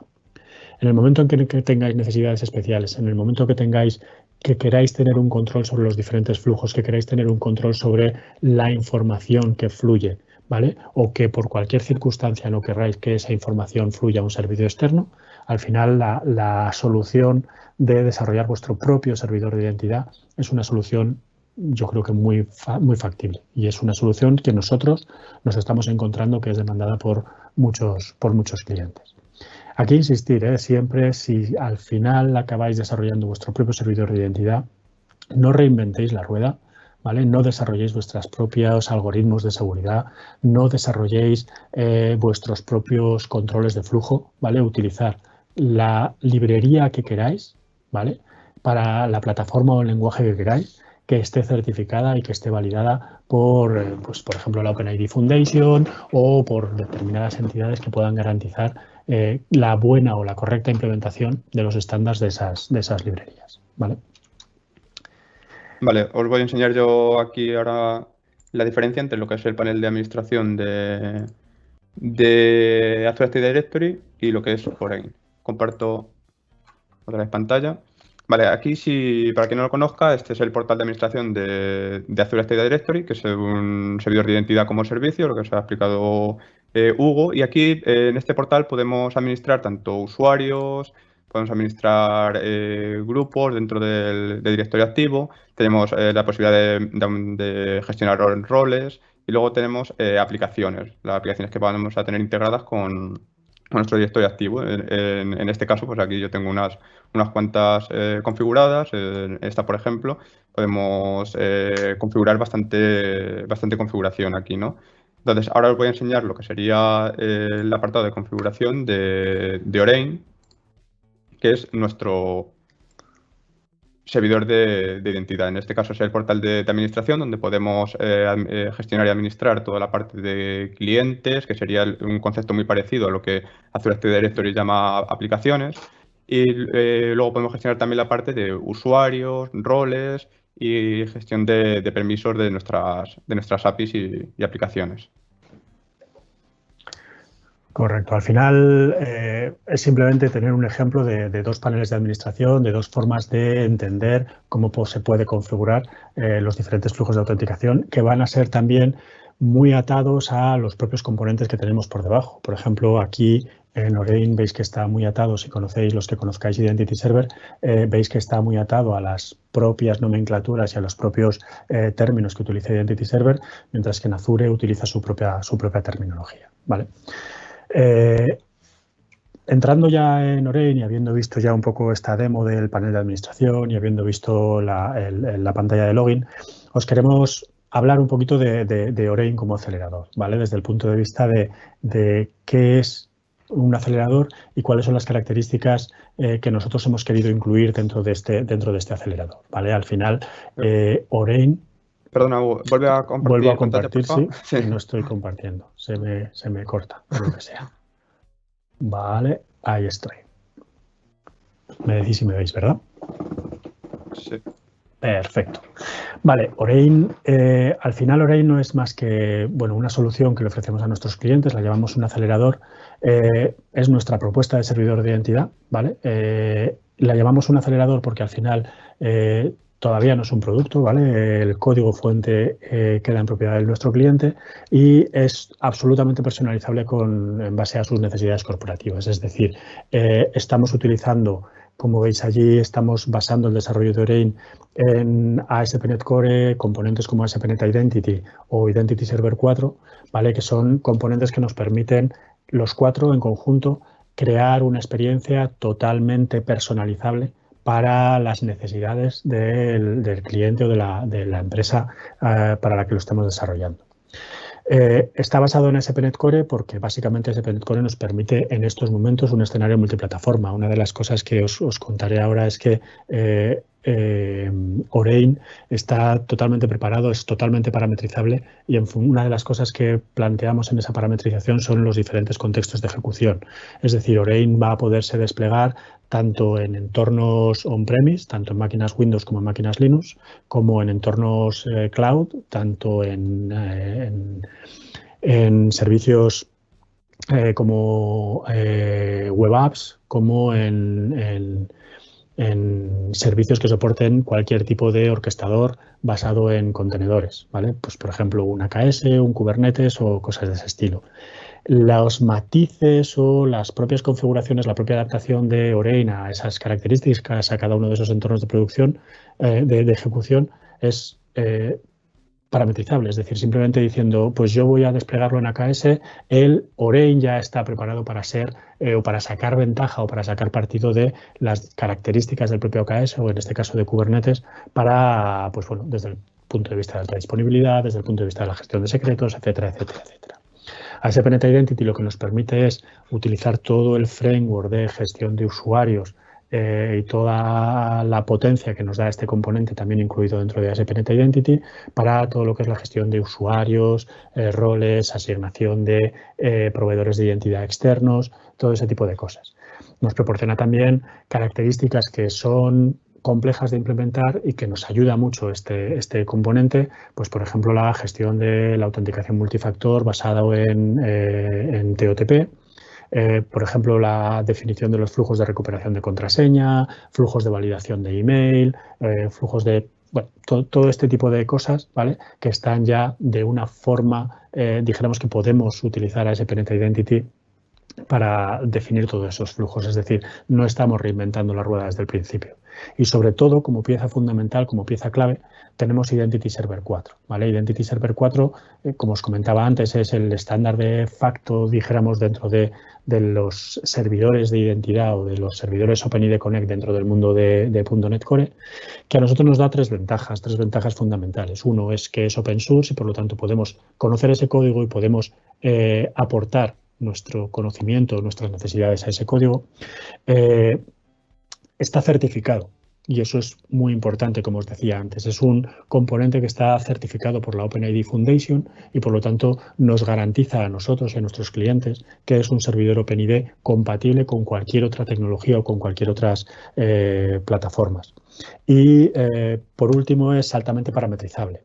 En el momento en que, tengáis necesidades especiales, en el momento que tengáis que queráis tener un control sobre los diferentes flujos, que queráis tener un control sobre la información que fluye, ¿vale? O que por cualquier circunstancia no queráis que esa información fluya a un servidor externo, al final la, solución de desarrollar vuestro propio servidor de identidad es una solución yo creo que muy, muy factible y es una solución que nosotros nos estamos encontrando que es demandada por muchos, por muchos clientes. Aquí insistir, ¿eh? siempre si al final acabáis desarrollando vuestro propio servidor de identidad, no reinventéis la rueda, No desarrolléis vuestros propios algoritmos de seguridad, no desarrolléis eh, vuestros propios controles de flujo, ¿vale? Utilizar la librería que queráis, ¿vale? Para la plataforma o el lenguaje que queráis, que esté certificada y que esté validada por, eh, pues, por ejemplo, la OpenID Foundation o por determinadas entidades que puedan garantizar eh, la buena o la correcta implementación de los estándares de esas, de esas librerías, ¿vale? Vale, os voy a enseñar yo aquí ahora la diferencia entre lo que es el panel de administración de, de Azure Active Directory y lo que es Foreign comparto otra vez pantalla. Vale, aquí si, para quien no lo conozca, este es el portal de administración de, Azure Active Directory, que es un servidor de identidad como servicio, lo que se ha explicado eh, Hugo. Y aquí eh, en este portal podemos administrar tanto usuarios, podemos administrar eh, grupos dentro del, directorio activo, tenemos la posibilidad de, gestionar roles y luego tenemos aplicaciones, las aplicaciones que vamos a tener integradas con, nuestro directorio activo. En, este caso, pues aquí yo tengo unas, unas cuantas eh, configuradas. esta, por ejemplo, podemos eh, configurar bastante, bastante configuración aquí, ¿no? Entonces, ahora os voy a enseñar lo que sería eh, el apartado de configuración de, de Orain, que es nuestro, servidor de, identidad. En este caso es el portal de, administración donde podemos eh, eh, gestionar y administrar toda la parte de clientes, que sería un concepto muy parecido a lo que Azure Active Directory llama aplicaciones. Y eh, luego podemos gestionar también la parte de usuarios, roles y gestión de, permisos de nuestras, de nuestras APIs y aplicaciones. Correcto. Al final eh, es simplemente tener un ejemplo de, dos paneles de administración, de dos formas de entender cómo se puede configurar eh, los diferentes flujos de autenticación que van a ser también muy atados a los propios componentes que tenemos por debajo. Por ejemplo, aquí en Orain veis que está muy atado, si conocéis los que conozcáis Identity Server, eh, veis que está muy atado a las propias nomenclaturas y a los propios términos que utiliza Identity Server, mientras que en Azure utiliza su propia, su propia terminología. ¿vale? Eh, entrando ya en Orein y habiendo visto ya un poco esta demo del panel de administración y habiendo visto la, pantalla de login, os queremos hablar un poquito de, de, como acelerador, ¿vale? Desde el punto de vista de, qué es un acelerador y cuáles son las características eh, que nosotros hemos querido incluir dentro de este, dentro de este acelerador, ¿vale? Al final, eh, Orein Perdona, vuelve a compartir. Vuelvo a compartir, sí. No estoy compartiendo. Se me, se me corta, por lo que sea. Vale, ahí estoy. Me decís si me veis, ¿verdad? Sí. Perfecto. Vale, Orein, eh, al final Orein no es más que bueno, una solución que le ofrecemos a nuestros clientes, la llamamos un acelerador, eh, es nuestra propuesta de servidor de identidad, ¿vale? Eh, la llamamos un acelerador porque al final todavía no es un producto, ¿vale? El código fuente eh, queda en propiedad de nuestro cliente y es absolutamente personalizable con, en base a sus necesidades corporativas. Es decir, eh, estamos utilizando, como veis allí, estamos basando el desarrollo de Orain en ASP.NET Core, componentes como ASP.NET Identity o Identity Server 4, ¿vale? Que son componentes que nos permiten los cuatro en conjunto crear una experiencia totalmente personalizable para las necesidades del, cliente o de la, empresa eh, para la que lo estemos desarrollando. Eh, está basado en SPNet Core porque básicamente SPNet Core nos permite en estos momentos un escenario multiplataforma. Una de las cosas que os, contaré ahora es que eh, eh, Orain está totalmente preparado, es totalmente parametrizable y una de las cosas que planteamos en esa parametrización son los diferentes contextos de ejecución. Es decir, Orain va a poderse desplegar tanto en entornos on-premise, tanto en máquinas Windows como en máquinas Linux, como en entornos eh, cloud, tanto en, en servicios eh, como eh, web apps, como en, servicios que soporten cualquier tipo de orquestador basado en contenedores, ¿vale? Pues, por ejemplo, un AKS, un Kubernetes o cosas de ese estilo. Los matices o las propias configuraciones, la propia adaptación de Orain a esas características, a cada uno de esos entornos de producción, eh, de, ejecución, es parametrizable, es decir, simplemente diciendo, pues yo voy a desplegarlo en AKS, el Orain ya está preparado para ser eh, o para sacar ventaja o para sacar partido de las características del propio AKS o en este caso de Kubernetes para, pues bueno, desde el punto de vista de alta disponibilidad, desde el punto de vista de la gestión de secretos, etcétera, etcétera, etcétera. ASP.NET Identity lo que nos permite es utilizar todo el framework de gestión de usuarios eh, y toda la potencia que nos da este componente también incluido dentro de ASP.NET Identity para todo lo que es la gestión de usuarios, eh, roles, asignación de eh, proveedores de identidad externos, todo ese tipo de cosas. Nos proporciona también características que son complejas de implementar y que nos ayuda mucho este, este componente, pues por ejemplo la gestión de la autenticación multifactor basado en, en TOTP, eh, por ejemplo, la definición de los flujos de recuperación de contraseña, flujos de validación de email, eh, flujos de bueno, todo, este tipo de cosas, ¿vale? Que están ya de una forma, eh, dijéramos que podemos utilizar a ese Identity para definir todos esos flujos. Es decir, no estamos reinventando la rueda desde el principio. Y sobre todo, como pieza fundamental, como pieza clave, tenemos Identity Server 4. ¿vale? Identity Server 4, eh, como os comentaba antes, es el estándar de facto, dijéramos, dentro de, los servidores de identidad o de los servidores OpenID Connect dentro del mundo de, .NET Core, que a nosotros nos da tres ventajas, tres ventajas fundamentales. Uno es que es open source y por lo tanto podemos conocer ese código y podemos eh, aportar nuestro conocimiento, nuestras necesidades a ese código, eh, está certificado. Y eso es muy importante, como os decía antes. Es un componente que está certificado por la OpenID Foundation y por lo tanto nos garantiza a nosotros y a nuestros clientes que es un servidor OpenID compatible con cualquier otra tecnología o con cualquier otras eh, plataformas. Y eh, por último es altamente parametrizable.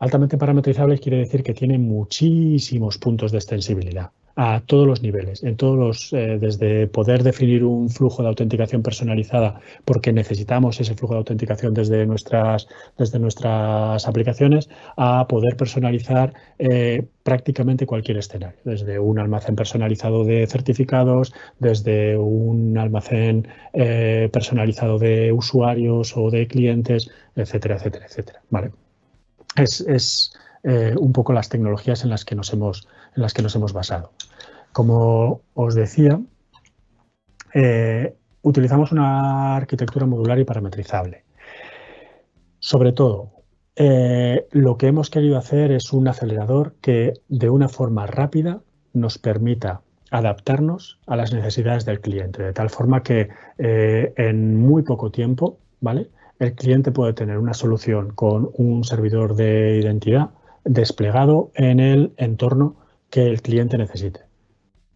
Altamente parametrizable quiere decir que tiene muchísimos puntos de extensibilidad a todos los niveles, en todos los, eh, desde poder definir un flujo de autenticación personalizada porque necesitamos ese flujo de autenticación desde nuestras, desde nuestras aplicaciones, a poder personalizar eh, prácticamente cualquier escenario, desde un almacén personalizado de certificados, desde un almacén eh, personalizado de usuarios o de clientes, etcétera, etcétera, etcétera. Vale. Es, es un poco las tecnologías en las que nos hemos, en las que nos hemos basado. Como os decía, eh, utilizamos una arquitectura modular y parametrizable. Sobre todo, eh, lo que hemos querido hacer es un acelerador que de una forma rápida nos permita adaptarnos a las necesidades del cliente, de tal forma que eh, en muy poco tiempo, ¿vale? El cliente puede tener una solución con un servidor de identidad desplegado en el entorno que el cliente necesite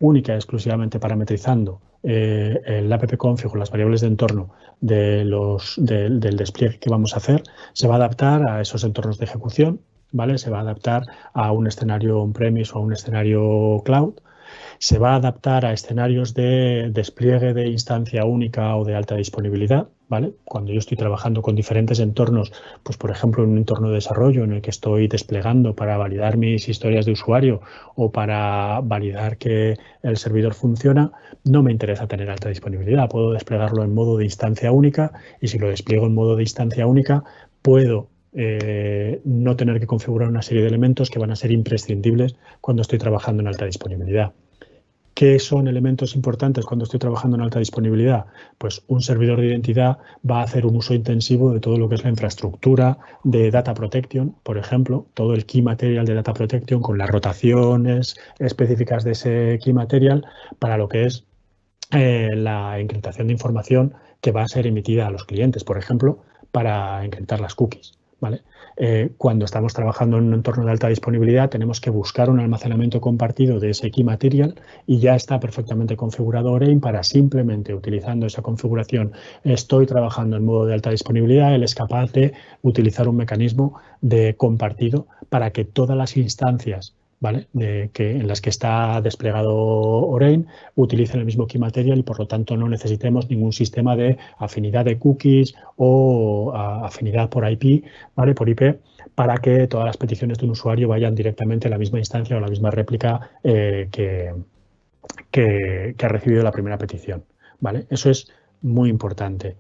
única y exclusivamente parametrizando eh, el app config o las variables de entorno del despliegue que vamos a hacer, se va a adaptar a esos entornos de ejecución, ¿vale? Se va a adaptar a un escenario on-premise o a un escenario cloud se va a adaptar a escenarios de despliegue de instancia única o de alta disponibilidad, Cuando yo estoy trabajando con diferentes entornos, pues por ejemplo en un entorno de desarrollo en el que estoy desplegando para validar mis historias de usuario o para validar que el servidor funciona, no me interesa tener alta disponibilidad. Puedo desplegarlo en modo de instancia única y si lo despliego en modo de instancia única, puedo eh, no tener que configurar una serie de elementos que van a ser imprescindibles cuando estoy trabajando en alta disponibilidad. ¿Qué son elementos importantes cuando estoy trabajando en alta disponibilidad? Pues un servidor de identidad va a hacer un uso intensivo de todo lo que es la infraestructura de Data Protection, por ejemplo, todo el Key Material de Data Protection con las rotaciones específicas de ese Key Material para lo que es eh, la encriptación de información que va a ser emitida a los clientes. Por ejemplo, para encriptar las cookies. ¿Vale? Eh, cuando estamos trabajando en un entorno de alta disponibilidad tenemos que buscar un almacenamiento compartido de ese key material y ya está perfectamente configurado Orain para simplemente utilizando esa configuración estoy trabajando en modo de alta disponibilidad, él es capaz de utilizar un mecanismo de compartido para que todas las instancias de que, en las que está desplegado Orain utilicen el mismo key material y por lo tanto no necesitemos ningún sistema de afinidad de cookies o afinidad por IP, ¿vale? por IP, para que todas las peticiones de un usuario vayan directamente a la misma instancia o a la misma réplica eh, que, que, que ha recibido la primera petición. ¿vale? Eso es muy importante.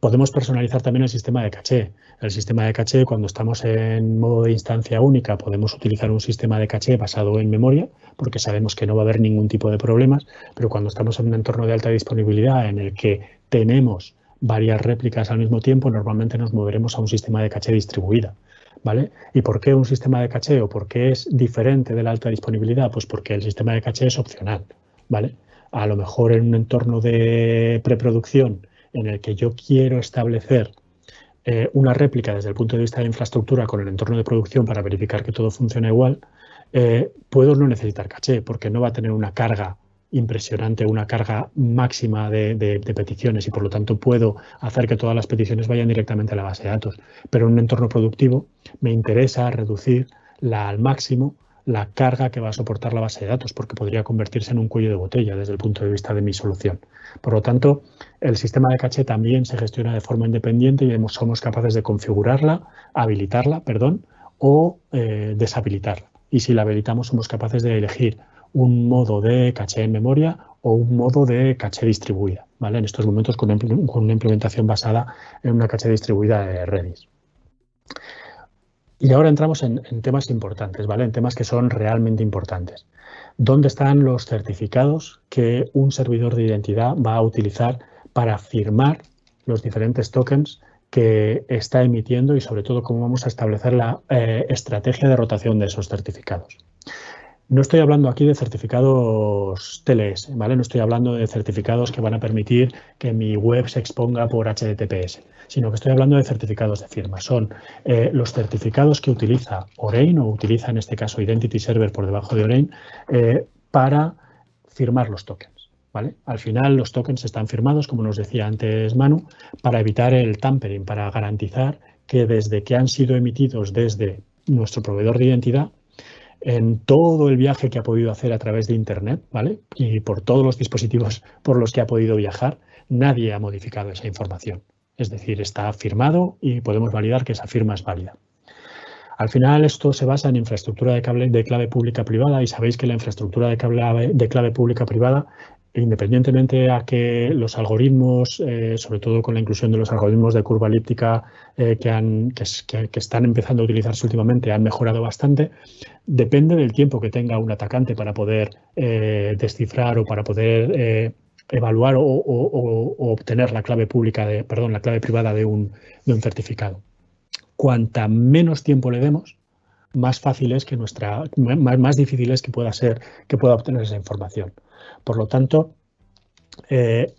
Podemos personalizar también el sistema de caché. El sistema de caché, cuando estamos en modo de instancia única, podemos utilizar un sistema de caché basado en memoria, porque sabemos que no va a haber ningún tipo de problemas, pero cuando estamos en un entorno de alta disponibilidad en el que tenemos varias réplicas al mismo tiempo, normalmente nos moveremos a un sistema de caché distribuida. ¿Vale? ¿Y por qué un sistema de caché o por qué es diferente de la alta disponibilidad? Pues porque el sistema de caché es opcional, ¿vale? A lo mejor en un entorno de preproducción en el que yo quiero establecer eh, una réplica desde el punto de vista de infraestructura con el entorno de producción para verificar que todo funciona igual, eh, puedo no necesitar caché porque no va a tener una carga impresionante, una carga máxima de, de, peticiones y por lo tanto puedo hacer que todas las peticiones vayan directamente a la base de datos. Pero en un entorno productivo me interesa reducir la al máximo la carga que va a soportar la base de datos, porque podría convertirse en un cuello de botella desde el punto de vista de mi solución. Por lo tanto, el sistema de caché también se gestiona de forma independiente y somos capaces de configurarla, habilitarla, perdón, o eh, deshabilitarla. Y si la habilitamos, somos capaces de elegir un modo de caché en memoria o un modo de caché distribuida, ¿vale? En estos momentos con una implementación basada en una caché distribuida de Redis. Y ahora entramos en, temas importantes, ¿vale? En temas que son realmente importantes. ¿Dónde están los certificados que un servidor de identidad va a utilizar para firmar los diferentes tokens que está emitiendo y sobre todo cómo vamos a establecer la eh, estrategia de rotación de esos certificados? No estoy hablando aquí de certificados TLS, ¿vale? No estoy hablando de certificados que van a permitir que mi web se exponga por HTTPS, sino que estoy hablando de certificados de firma. Son eh, los certificados que utiliza Orain o utiliza en este caso Identity Server por debajo de Orain eh, para firmar los tokens. ¿vale? Al final los tokens están firmados, como nos decía antes Manu, para evitar el tampering, para garantizar que desde que han sido emitidos desde nuestro proveedor de identidad en todo el viaje que ha podido hacer a través de Internet, ¿vale? Y por todos los dispositivos por los que ha podido viajar, nadie ha modificado esa información. Es decir, está firmado y podemos validar que esa firma es válida. Al final esto se basa en infraestructura de, cable, de clave pública privada y sabéis que la infraestructura de clave, de clave pública privada independientemente a que los algoritmos, eh, sobre todo con la inclusión de los algoritmos de curva elíptica eh, que, están empezando a utilizarse últimamente, han mejorado bastante, depende del tiempo que tenga un atacante para poder eh, descifrar o para poder evaluar o, obtener la clave pública, de, perdón, la clave privada de un, certificado. Cuanta menos tiempo le demos, más fácil es que nuestra, más difícil es que pueda ser, que pueda obtener esa información. Por lo tanto, eh,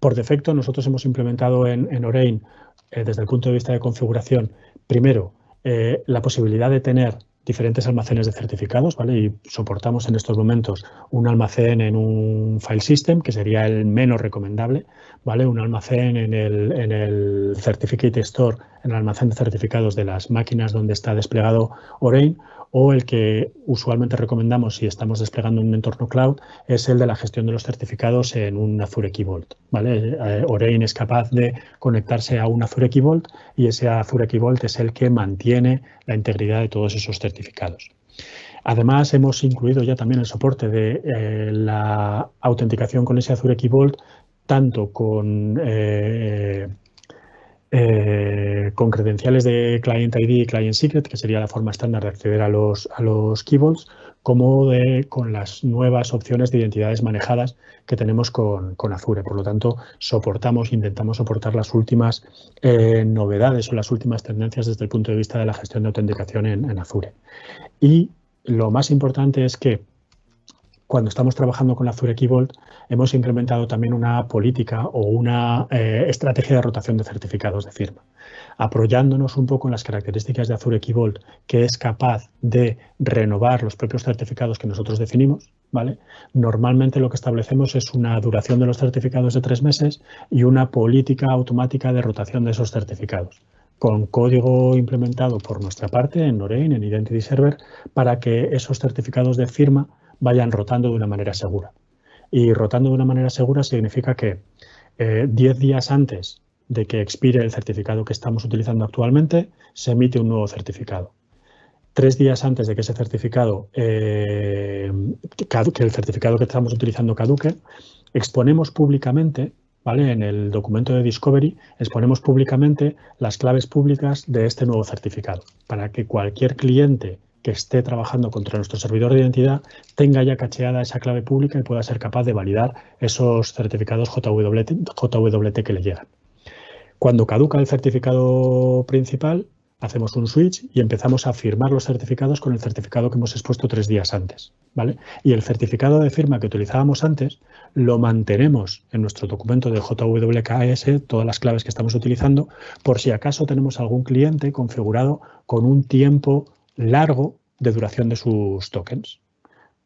por defecto nosotros hemos implementado en, en Orain, eh, desde el punto de vista de configuración, primero, eh, la posibilidad de tener diferentes almacenes de certificados, ¿vale? Y soportamos en estos momentos un almacén en un file system, que sería el menos recomendable, ¿vale? Un almacén en el, en el Certificate Store, en el almacén de certificados de las máquinas donde está desplegado Orain, o el que usualmente recomendamos si estamos desplegando un entorno cloud es el de la gestión de los certificados en un Azure Key Vault. ¿vale? Eh, Orain es capaz de conectarse a un Azure Key Vault y ese Azure Key Vault es el que mantiene la integridad de todos esos certificados. Además, hemos incluido ya también el soporte de eh, la autenticación con ese Azure Key Vault, tanto con eh, con credenciales de Client ID y Client Secret, que sería la forma estándar de acceder a los, a los como de, con las nuevas opciones de identidades manejadas que tenemos con, Azure. Por lo tanto, soportamos, intentamos soportar las últimas eh, novedades o las últimas tendencias desde el punto de vista de la gestión de autenticación en, en Azure. Y lo más importante es que cuando estamos trabajando con Azure Key Vault, hemos implementado también una política o una eh, estrategia de rotación de certificados de firma, apoyándonos un poco en las características de Azure Key Vault, que es capaz de renovar los propios certificados que nosotros definimos. ¿vale? Normalmente lo que establecemos es una duración de los certificados de tres meses y una política automática de rotación de esos certificados con código implementado por nuestra parte en Norein, en Identity Server, para que esos certificados de firma vayan rotando de una manera segura. Y rotando de una manera segura significa que 10 eh, días antes de que expire el certificado que estamos utilizando actualmente, se emite un nuevo certificado. Tres días antes de que ese certificado, eh, que el certificado que estamos utilizando caduque, exponemos públicamente ¿Vale? En el documento de Discovery exponemos públicamente las claves públicas de este nuevo certificado para que cualquier cliente que esté trabajando contra nuestro servidor de identidad tenga ya cacheada esa clave pública y pueda ser capaz de validar esos certificados JWT, que le llegan. Cuando caduca el certificado principal, hacemos un switch y empezamos a firmar los certificados con el certificado que hemos expuesto tres días antes. ¿vale? Y el certificado de firma que utilizábamos antes lo mantenemos en nuestro documento de JWKS, todas las claves que estamos utilizando, por si acaso tenemos algún cliente configurado con un tiempo largo de duración de sus tokens.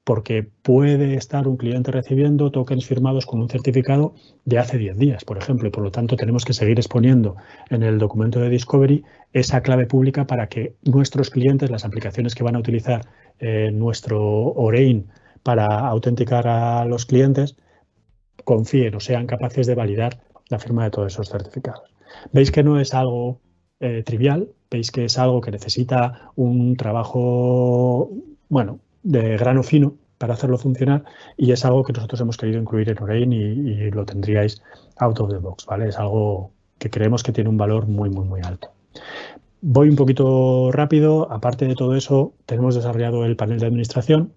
Porque puede estar un cliente recibiendo tokens firmados con un certificado de hace 10 días, por ejemplo, y por lo tanto tenemos que seguir exponiendo en el documento de Discovery esa clave pública para que nuestros clientes, las aplicaciones que van a utilizar eh, nuestro Orein para autenticar a los clientes, confíen o sean capaces de validar la firma de todos esos certificados. Veis que no es algo eh, trivial, veis que es algo que necesita un trabajo, bueno, de grano fino para hacerlo funcionar y es algo que nosotros hemos querido incluir en Orein y, lo tendríais out of the box, ¿vale? Es algo que creemos que tiene un valor muy, muy, muy alto. Voy un poquito rápido. Aparte de todo eso, tenemos desarrollado el panel de administración.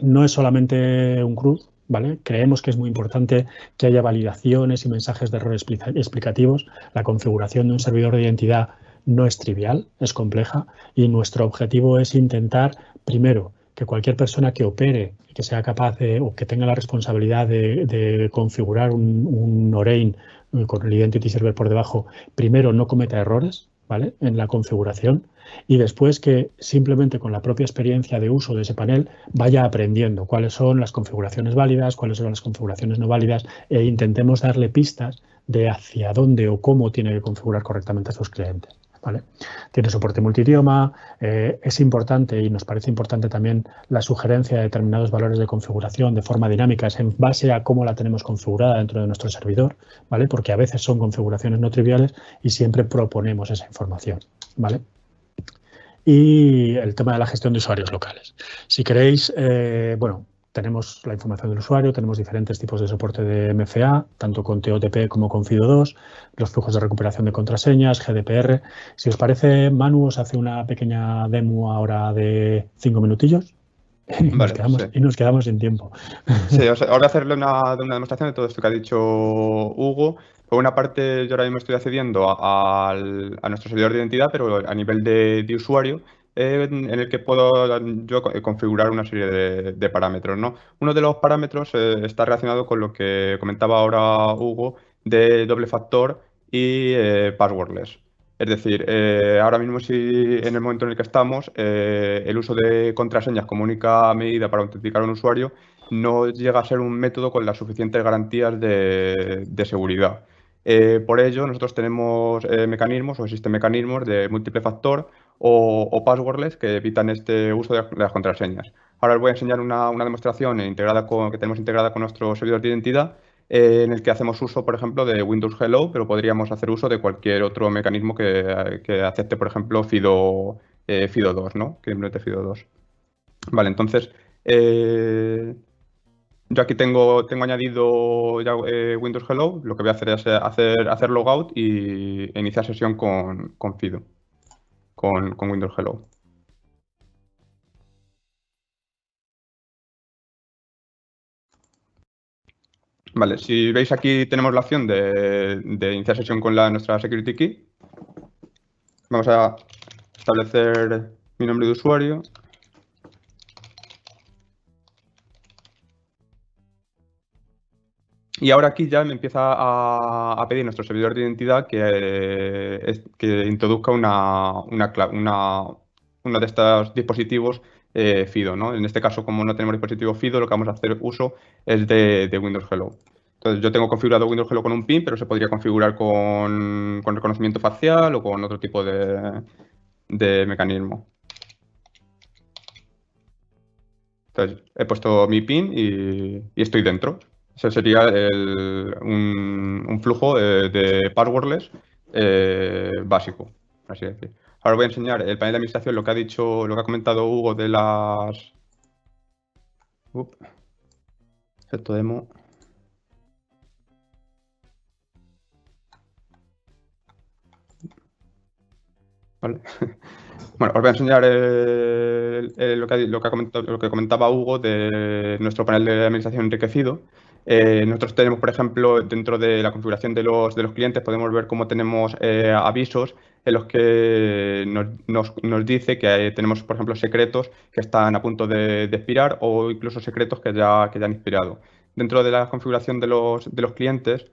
No es solamente un CRUD, ¿vale? Creemos que es muy importante que haya validaciones y mensajes de error explicativos. La configuración de un servidor de identidad no es trivial, es compleja y nuestro objetivo es intentar, primero, que cualquier persona que opere, que sea capaz de, o que tenga la responsabilidad de, configurar un, Orein eh, con el Identity Server por debajo, primero no cometa errores, ¿vale? En la configuración y después que simplemente con la propia experiencia de uso de ese panel vaya aprendiendo cuáles son las configuraciones válidas, cuáles son las configuraciones no válidas e intentemos darle pistas de hacia dónde o cómo tiene que configurar correctamente a sus clientes. ¿Vale? Tiene soporte multidioma, eh, es importante y nos parece importante también la sugerencia de determinados valores de configuración de forma dinámica, es en base a cómo la tenemos configurada dentro de nuestro servidor, ¿vale? porque a veces son configuraciones no triviales y siempre proponemos esa información. ¿vale? Y el tema de la gestión de usuarios locales. Si queréis, eh, bueno, tenemos la información del usuario, tenemos diferentes tipos de soporte de MFA, tanto con TOTP como con FIDO2, los flujos de recuperación de contraseñas, GDPR. Si os parece, Manu os hace una pequeña demo ahora de cinco minutillos. Y, nos, quedamos, y nos quedamos sin tiempo. Sí, ahora hacerle una, una, demostración de todo esto que ha dicho Hugo. Por una parte, yo ahora mismo estoy accediendo a, a nuestro servidor de identidad, pero a nivel de, de usuario en, el que puedo yo configurar una serie de, parámetros. ¿no? Uno de los parámetros eh, está relacionado con lo que comentaba ahora Hugo de doble factor y eh, passwordless. Es decir, eh, ahora mismo si en el momento en el que estamos, el uso de contraseñas como única medida para autenticar a un usuario no llega a ser un método con las suficientes garantías de, seguridad. por ello, nosotros tenemos mecanismos o existen mecanismos de múltiple factor o, passwordless que evitan este uso de, las contraseñas. Ahora os voy a enseñar una, demostración integrada con, que tenemos integrada con nuestro servidor de identidad eh, en el que hacemos uso, por ejemplo, de Windows Hello, pero podríamos hacer uso de cualquier otro mecanismo que, acepte, por ejemplo, FIDO, eh, FIDO 2, ¿no? Que implemente FIDO 2. Vale, entonces, eh, yo aquí tengo, añadido ya Windows Hello. Lo que voy a hacer es hacer, hacer logout y iniciar sesión con, con FIDO con, Windows Hello. Vale, si veis aquí tenemos la opción de, iniciar sesión con la, nuestra security key. Vamos a establecer mi nombre de usuario. Y ahora aquí ya me empieza a, pedir nuestro servidor de identidad que, que introduzca una, uno de estos dispositivos eh, FIDO. ¿no? En este caso, como no tenemos dispositivo FIDO, lo que vamos a hacer uso es de, Windows Hello. Entonces, yo tengo configurado Windows Hello con un PIN, pero se podría configurar con, reconocimiento facial o con otro tipo de, mecanismo. Entonces, he puesto mi PIN y estoy dentro. Ese sería un, flujo de, passwordless eh, básico, así decir. Ahora voy a enseñar el panel de administración, lo que ha dicho, lo que ha comentado Hugo de las... Up. demo. Vale. Bueno, os voy a enseñar lo, que, lo, que lo, que, comentaba Hugo de nuestro panel de administración enriquecido. Eh, nosotros tenemos, por ejemplo, dentro de la configuración de los, de los clientes, podemos ver cómo tenemos eh, avisos en los que nos, nos, dice que tenemos, por ejemplo, secretos que están a punto de, expirar o incluso secretos que ya, que ya han expirado. Dentro de la configuración de los, de los clientes,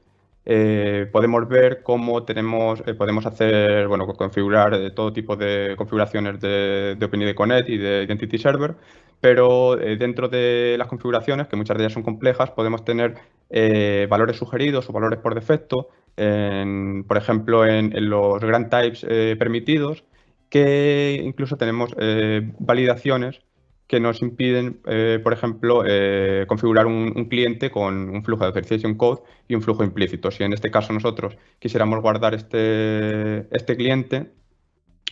eh, podemos ver cómo tenemos, podemos hacer, bueno, configurar todo tipo de configuraciones de, de OpenID Connect y de Identity Server pero eh, dentro de las configuraciones, que muchas de ellas son complejas, podemos tener eh, valores sugeridos o valores por defecto, por ejemplo, en, los grant types eh, permitidos, que incluso tenemos validaciones que nos impiden, por ejemplo, configurar un, cliente con un flujo de authorization code y un flujo implícito. Si en este caso nosotros quisiéramos guardar este, este cliente,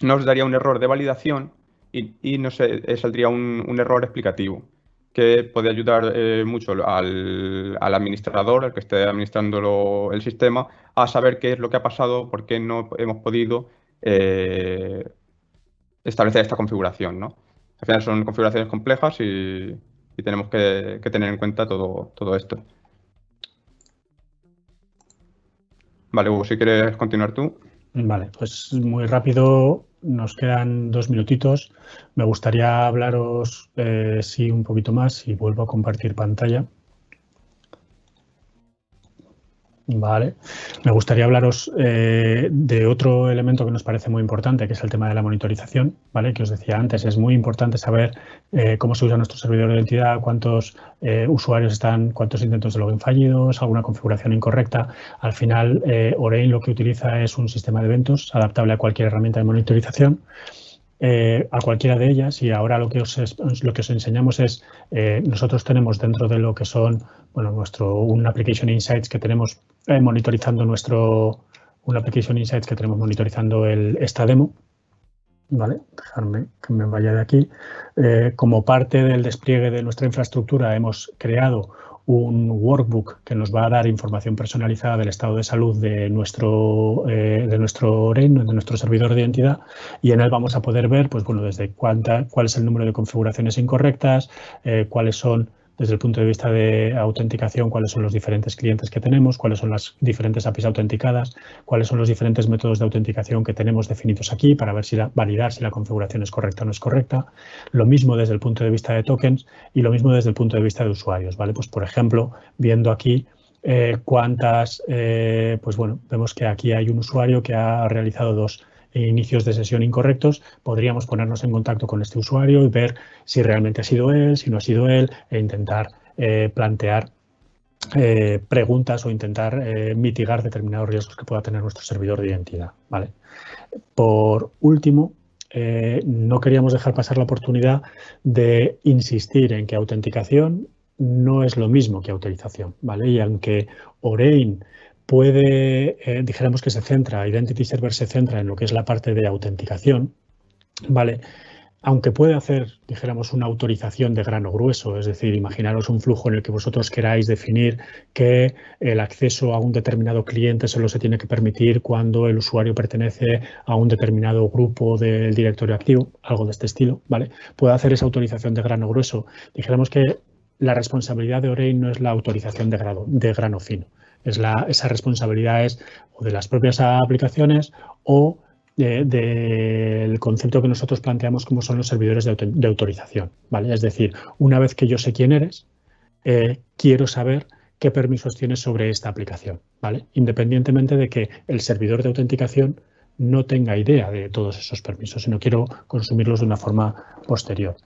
nos daría un error de validación y, no sé, eh, saldría un, error explicativo que puede ayudar eh, mucho al, administrador, al que esté administrando el sistema, a saber qué es lo que ha pasado, por qué no hemos podido eh, establecer esta configuración. ¿no? Al final son configuraciones complejas y, tenemos que, tener en cuenta todo, todo esto. Vale, Hugo, si quieres continuar tú. Vale, pues muy rápido nos quedan dos minutitos. Me gustaría hablaros, eh, sí, un poquito más y vuelvo a compartir pantalla. Vale. Me gustaría hablaros eh, de otro elemento que nos parece muy importante, que es el tema de la monitorización, ¿vale? Que os decía antes, es muy importante saber eh, cómo se usa nuestro servidor de identidad, cuántos eh, usuarios están, cuántos intentos de login fallidos, alguna configuración incorrecta. Al final, Orein lo que utiliza es un sistema de eventos adaptable a cualquier herramienta de monitorización. A cualquiera de ellas y ahora lo que os, lo que os enseñamos es, nosotros tenemos dentro de lo que son bueno, nuestro, un Application Insights que tenemos eh, monitorizando nuestro, un Application Insights que tenemos monitorizando el, esta demo. ¿Vale? Dejarme que me vaya de aquí. Eh, como parte del despliegue de nuestra infraestructura hemos creado un workbook que nos va a dar información personalizada del estado de salud de nuestro, eh, de nuestro de nuestro servidor de identidad, y en él vamos a poder ver, pues bueno, desde cuánta, cuál es el número de configuraciones incorrectas, cuáles son desde el punto de vista de autenticación, cuáles son los diferentes clientes que tenemos, cuáles son las diferentes APIs autenticadas, cuáles son los diferentes métodos de autenticación que tenemos definidos aquí para ver si la, validar si la configuración es correcta o no es correcta. Lo mismo desde el punto de vista de tokens y lo mismo desde el punto de vista de usuarios. ¿vale? Pues, por ejemplo, viendo aquí eh, cuántas, eh, pues bueno, vemos que aquí hay un usuario que ha realizado dos inicios de sesión incorrectos, podríamos ponernos en contacto con este usuario y ver si realmente ha sido él, si no ha sido él, e intentar eh, plantear eh, preguntas o intentar eh, mitigar determinados riesgos que pueda tener nuestro servidor de identidad. ¿vale? Por último, no queríamos dejar pasar la oportunidad de insistir en que autenticación no es lo mismo que autorización. ¿vale? Y aunque Orein puede, eh, dijéramos que se centra, Identity Server se centra en lo que es la parte de autenticación, ¿vale? Aunque puede hacer, dijéramos, una autorización de grano grueso, es decir, imaginaros un flujo en el que vosotros queráis definir que el acceso a un determinado cliente solo se tiene que permitir cuando el usuario pertenece a un determinado grupo del directorio activo, algo de este estilo, ¿vale? Puede hacer esa autorización de grano grueso. Dijéramos que la responsabilidad de Orein no es la autorización de, grado, de grano fino, es la, esa responsabilidad es o de las propias aplicaciones o del concepto que nosotros planteamos como son los servidores de, autorización. ¿vale? Es decir, una vez que yo sé quién eres, eh, quiero saber qué permisos tienes sobre esta aplicación, ¿vale? Independientemente de que el servidor de autenticación no tenga idea de todos esos permisos, sino quiero consumirlos de una forma posterior.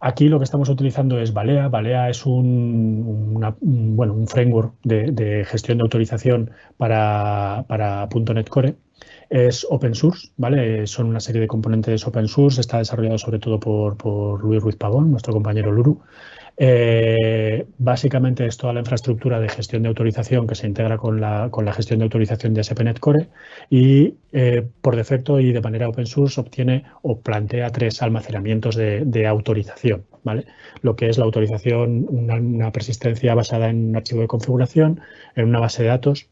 Aquí lo que estamos utilizando es Balea. Balea es un, bueno, un framework de, gestión de autorización para, para .NET Core. Es open source, ¿vale? Son una serie de componentes open source. Está desarrollado sobre todo por, por Luis Ruiz Pavón, nuestro compañero Luru. Eh, básicamente es toda la infraestructura de gestión de autorización que se integra con la, con la gestión de autorización de ASP.NET Core y eh, por defecto y de manera open source obtiene o plantea tres almacenamientos de, autorización. ¿vale? Lo que es la autorización, una, persistencia basada en un archivo de configuración, en una base de datos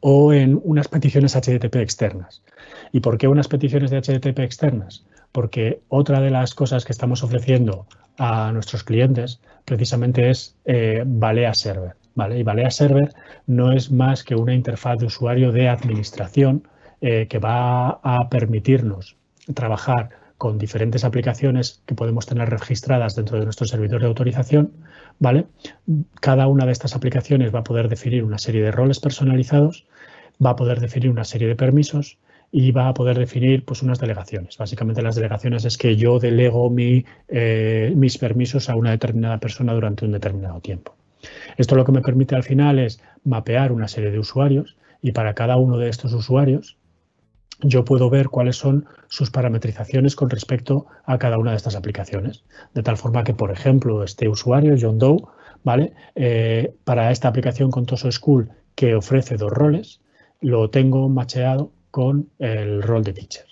o en unas peticiones HTTP externas. ¿Y por qué unas peticiones de HTTP externas? Porque otra de las cosas que estamos ofreciendo a nuestros clientes precisamente es eh, Balea Server. ¿vale? Y Balea Server no es más que una interfaz de usuario de administración eh, que va a permitirnos trabajar con diferentes aplicaciones que podemos tener registradas dentro de nuestro servidor de autorización, ¿vale? Cada una de estas aplicaciones va a poder definir una serie de roles personalizados, va a poder definir una serie de permisos y va a poder definir pues, unas delegaciones. Básicamente las delegaciones es que yo delego mi, eh, mis permisos a una determinada persona durante un determinado tiempo. Esto lo que me permite al final es mapear una serie de usuarios y para cada uno de estos usuarios yo puedo ver cuáles son sus parametrizaciones con respecto a cada una de estas aplicaciones. De tal forma que, por ejemplo, este usuario, John Doe, ¿vale? Eh, para esta aplicación con Toso School que ofrece dos roles, lo tengo macheado con el rol de teacher.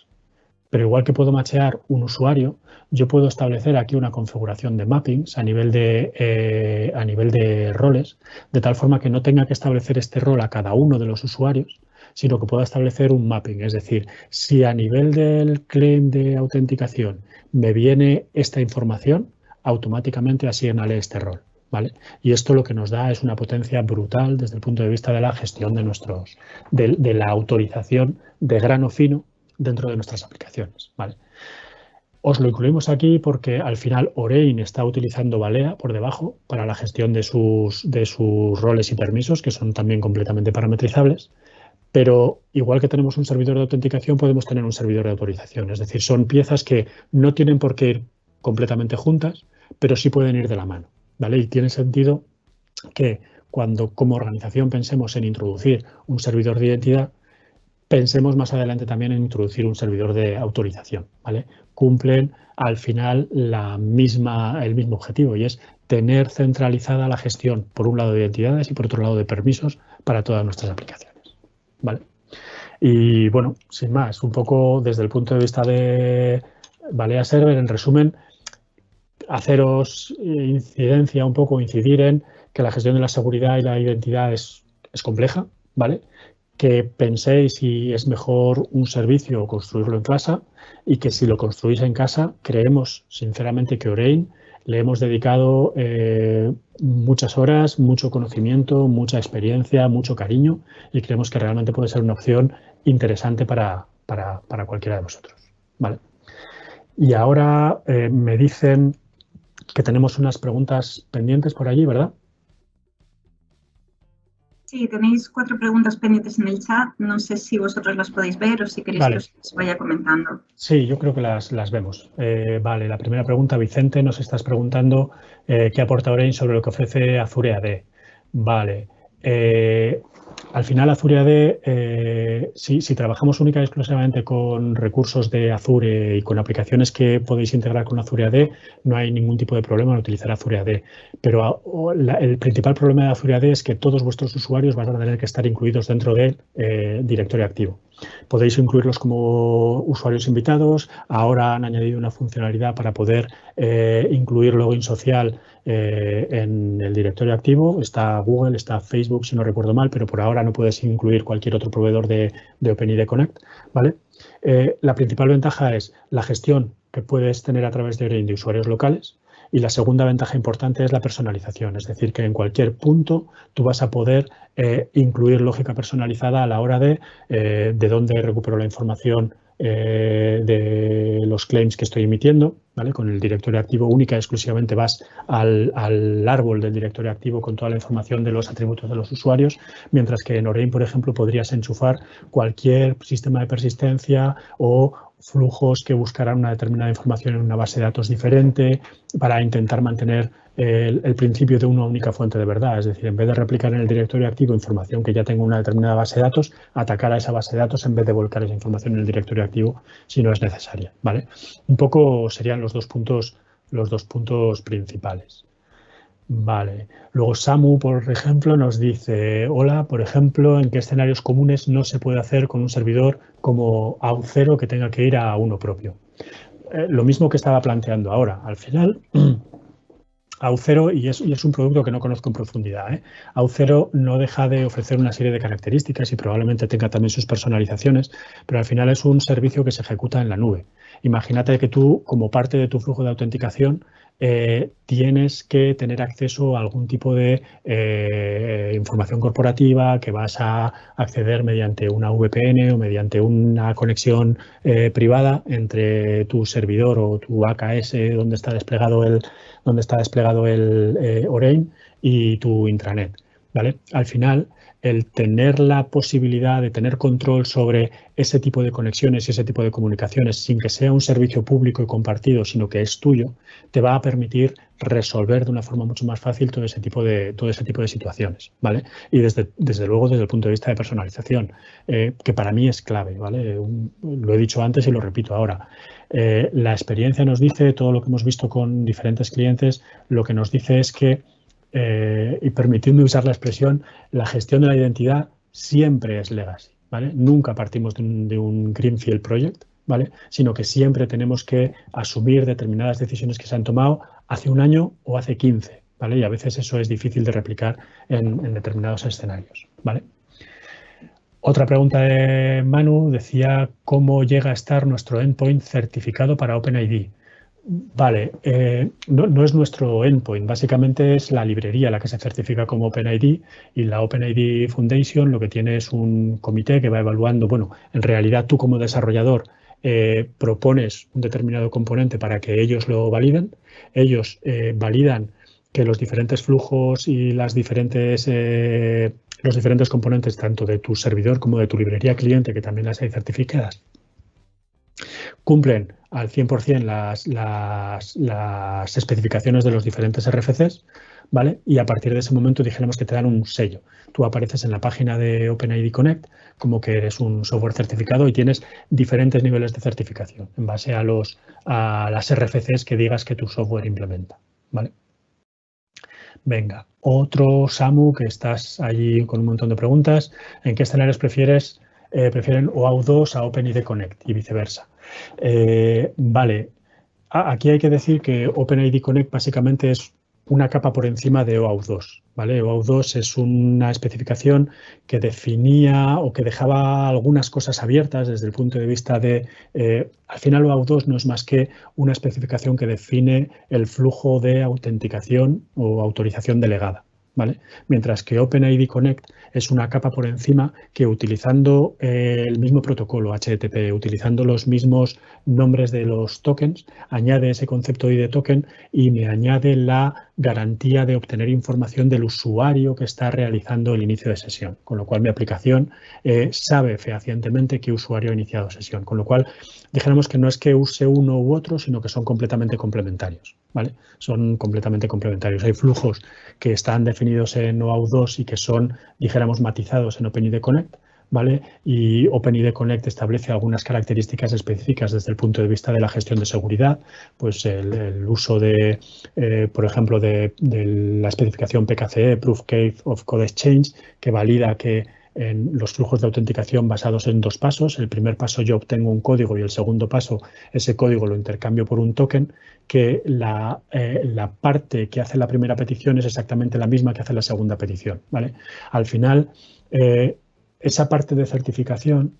Pero igual que puedo machear un usuario, yo puedo establecer aquí una configuración de mappings a nivel de, eh, a nivel de roles, de tal forma que no tenga que establecer este rol a cada uno de los usuarios, sino que pueda establecer un mapping. Es decir, si a nivel del claim de autenticación me viene esta información, automáticamente asignale este rol. ¿Vale? Y esto lo que nos da es una potencia brutal desde el punto de vista de la gestión de nuestros, de, la autorización de grano fino dentro de nuestras aplicaciones. ¿vale? Os lo incluimos aquí porque al final Orein está utilizando Balea por debajo para la gestión de sus, de sus roles y permisos, que son también completamente parametrizables. Pero igual que tenemos un servidor de autenticación, podemos tener un servidor de autorización. Es decir, son piezas que no tienen por qué ir completamente juntas, pero sí pueden ir de la mano. ¿Vale? Y tiene sentido que cuando como organización pensemos en introducir un servidor de identidad, pensemos más adelante también en introducir un servidor de autorización, ¿vale? Cumplen al final la misma, el mismo objetivo y es tener centralizada la gestión, por un lado de identidades y por otro lado de permisos para todas nuestras aplicaciones, ¿vale? Y bueno, sin más, un poco desde el punto de vista de Balea Server, en resumen, haceros eh, incidencia un poco, incidir en que la gestión de la seguridad y la identidad es, compleja, ¿vale? Que penséis si es mejor un servicio o construirlo en casa y que si lo construís en casa, creemos sinceramente que Orein le hemos dedicado eh, muchas horas, mucho conocimiento, mucha experiencia, mucho cariño y creemos que realmente puede ser una opción interesante para, cualquiera de vosotros. ¿vale? Y ahora eh, me dicen que tenemos unas preguntas pendientes por allí, ¿verdad? Sí, tenéis cuatro preguntas pendientes en el chat. No sé si vosotros las podéis ver o si queréis que os vaya comentando. Sí, yo creo que las, las vemos. Eh, vale, la primera pregunta, Vicente, nos estás preguntando eh, qué aporta Orange sobre lo que ofrece Azure AD. Vale. Eh, al final Azure AD, eh, si, trabajamos única y exclusivamente con recursos de Azure y con aplicaciones que podéis integrar con Azure AD, no hay ningún tipo de problema en utilizar Azure AD. Pero el principal problema de Azure AD es que todos vuestros usuarios van a tener que estar incluidos dentro del eh, directorio activo. Podéis incluirlos como usuarios invitados. Ahora han añadido una funcionalidad para poder eh, incluir login social eh, en el directorio activo. Está Google, está Facebook, si no recuerdo mal, pero por ahora no puedes incluir cualquier otro proveedor de, OpenID Connect. ¿vale? Eh, la principal ventaja es la gestión que puedes tener a través de de usuarios locales. Y la segunda ventaja importante es la personalización, es decir, que en cualquier punto tú vas a poder eh, incluir lógica personalizada a la hora de de dónde recupero la información eh, de los claims que estoy emitiendo, ¿vale? Con el directorio activo única y exclusivamente vas al, árbol del directorio activo con toda la información de los atributos de los usuarios, mientras que en Orain, por ejemplo, podrías enchufar cualquier sistema de persistencia o flujos que buscarán una determinada información en una base de datos diferente para intentar mantener el, principio de una única fuente de verdad. Es decir, en vez de replicar en el directorio activo información que ya tengo en una determinada base de datos, atacar a esa base de datos en vez de volcar esa información en el directorio activo si no es necesaria. ¿vale? Un poco serían los dos puntos, los dos puntos principales. Vale. Luego Samu, por ejemplo, nos dice, hola, por ejemplo, ¿en qué escenarios comunes no se puede hacer con un servidor como AU0 que tenga que ir a uno propio? Eh, lo mismo que estaba planteando ahora. Al final, AU0, y es, y es, un producto que no conozco en profundidad, ¿eh? AU0 no deja de ofrecer una serie de características y probablemente tenga también sus personalizaciones, pero al final es un servicio que se ejecuta en la nube. Imagínate que tú, como parte de tu flujo de autenticación, eh, tienes que tener acceso a algún tipo de eh, información corporativa que vas a acceder mediante una VPN o mediante una conexión eh, privada entre tu servidor o tu AKS donde está desplegado el, donde está desplegado el Orain y tu intranet. ¿vale? Al final, el tener la posibilidad de tener control sobre ese tipo de conexiones y ese tipo de comunicaciones sin que sea un servicio público y compartido, sino que es tuyo, te va a permitir resolver de una forma mucho más fácil todo ese tipo de, todo ese tipo de situaciones, ¿vale? Y desde, desde luego desde el punto de vista de personalización, eh, que para mí es clave, ¿vale? lo he dicho antes y lo repito ahora. Eh, la experiencia nos dice, todo lo que hemos visto con diferentes clientes, lo que nos dice es que eh, y permitidme usar la expresión, la gestión de la identidad siempre es legacy, ¿vale? Nunca partimos de un, Greenfield Project, ¿vale? Sino que siempre tenemos que asumir determinadas decisiones que se han tomado hace un año o hace 15, ¿vale? Y a veces eso es difícil de replicar en, en determinados escenarios, ¿vale? Otra pregunta de Manu decía cómo llega a estar nuestro endpoint certificado para OpenID. Vale, eh, no, es nuestro endpoint, básicamente es la librería la que se certifica como OpenID y la OpenID Foundation lo que tiene es un comité que va evaluando, bueno, en realidad tú como desarrollador eh, propones un determinado componente para que ellos lo validen, ellos eh, validan que los diferentes flujos y las diferentes, los diferentes componentes tanto de tu servidor como de tu librería cliente, que también las hay certificadas, cumplen al 100% las, las, las, especificaciones de los diferentes RFCs, ¿vale? Y a partir de ese momento dijéramos que te dan un sello. Tú apareces en la página de OpenID Connect como que eres un software certificado y tienes diferentes niveles de certificación en base a, los, a las RFCs que digas que tu software implementa, ¿vale? Venga, otro Samu que estás allí con un montón de preguntas. ¿En qué escenarios prefieres, eh, prefieren OAuth2 a OpenID Connect y viceversa? Eh, vale, aquí hay que decir que OpenID Connect básicamente es una capa por encima de OAuth 2. ¿vale? OAuth 2 es una especificación que definía o que dejaba algunas cosas abiertas desde el punto de vista de, eh, al final OAuth 2 no es más que una especificación que define el flujo de autenticación o autorización delegada. Mientras que OpenID Connect es una capa por encima que utilizando eh, el mismo protocolo HTTP, utilizando los mismos nombres de los tokens, añade ese concepto ID token y me añade la garantía de obtener información del usuario que está realizando el inicio de sesión, con lo cual mi aplicación eh, sabe fehacientemente qué usuario ha iniciado sesión, con lo cual dijéramos que no es que use uno u otro, sino que son completamente complementarios. ¿vale? Son completamente complementarios. Hay flujos que están definidos en OAuth 2 y que son, dijéramos, matizados en OpenID Connect, ¿vale? Y OpenID Connect establece algunas características específicas desde el punto de vista de la gestión de seguridad, pues el, uso de, eh, por ejemplo, de, la especificación PKCE, Proof Case of Code Exchange, que valida que en los flujos de autenticación basados en dos pasos. El primer paso yo obtengo un código y el segundo paso ese código lo intercambio por un token, que la, eh, la parte que hace la primera petición es exactamente la misma que hace la segunda petición. Al final, eh, esa parte de certificación,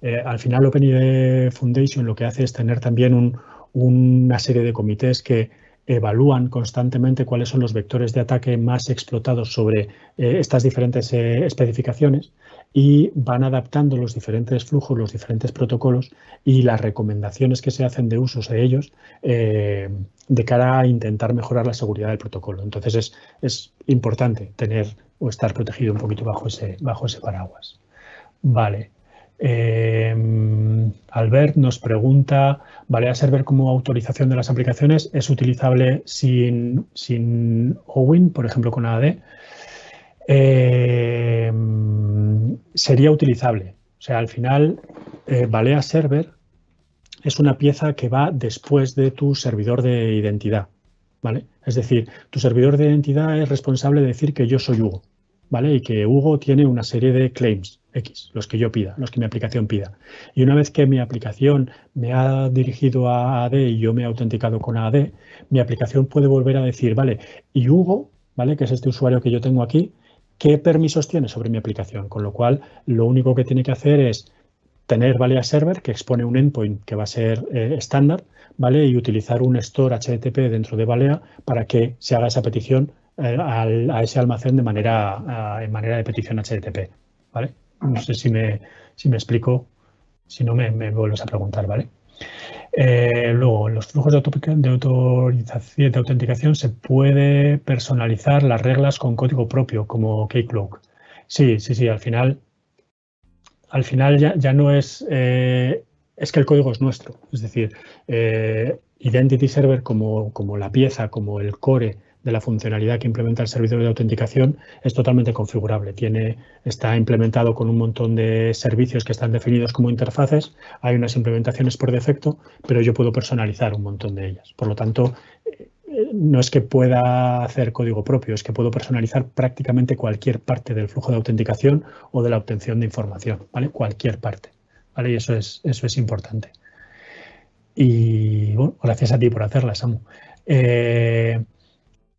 eh, al final OpenID Foundation lo que hace es tener también una serie de comités que evalúan constantemente cuáles son los vectores de ataque más explotados sobre eh, estas diferentes eh, especificaciones y van adaptando los diferentes flujos, los diferentes protocolos y las recomendaciones que se hacen de usos de ellos de cara a intentar mejorar la seguridad del protocolo. Entonces es, es, importante tener o estar protegido un poquito bajo ese, bajo ese paraguas. Vale. Eh, Albert nos pregunta, ¿Balea Server como autorización de las aplicaciones es utilizable sin, sin OWIN, por ejemplo con AD? Eh, sería utilizable. O sea, al final, eh, Balea Server es una pieza que va después de tu servidor de identidad. ¿vale? Es decir, tu servidor de identidad es responsable de decir que yo soy Hugo. ¿Vale? Y que Hugo tiene una serie de claims X, los que yo pida, los que mi aplicación pida. Y una vez que mi aplicación me ha dirigido a AD y yo me he autenticado con AD, mi aplicación puede volver a decir, vale, y Hugo, ¿vale? Que es este usuario que yo tengo aquí, qué permisos tiene sobre mi aplicación, con lo cual lo único que tiene que hacer es tener Valea Server, que expone un endpoint que va a ser eh, estándar, ¿vale? Y utilizar un store HTTP dentro de Valea para que se haga esa petición eh, a ese almacén de manera, en manera de petición HTTP, ¿vale? No sé si me, si me explico, si no me, vuelves a preguntar, ¿vale? Eh, luego, los flujos de, autorización, de autenticación se puede personalizar las reglas con código propio, como Keycloak. Sí, sí, sí, al final, al final ya, ya no es, eh, es que el código es nuestro. Es decir, Identity Server como, como la pieza, como el core de la funcionalidad que implementa el servidor de autenticación es totalmente configurable. Tiene, está implementado con un montón de servicios que están definidos como interfaces. Hay unas implementaciones por defecto, pero yo puedo personalizar un montón de ellas. Por lo tanto, eh, no es que pueda hacer código propio, es que puedo personalizar prácticamente cualquier parte del flujo de autenticación o de la obtención de información, ¿vale? Cualquier parte, ¿vale? Y eso es, eso es importante. Y bueno, gracias a ti por hacerla, Samu. Eh,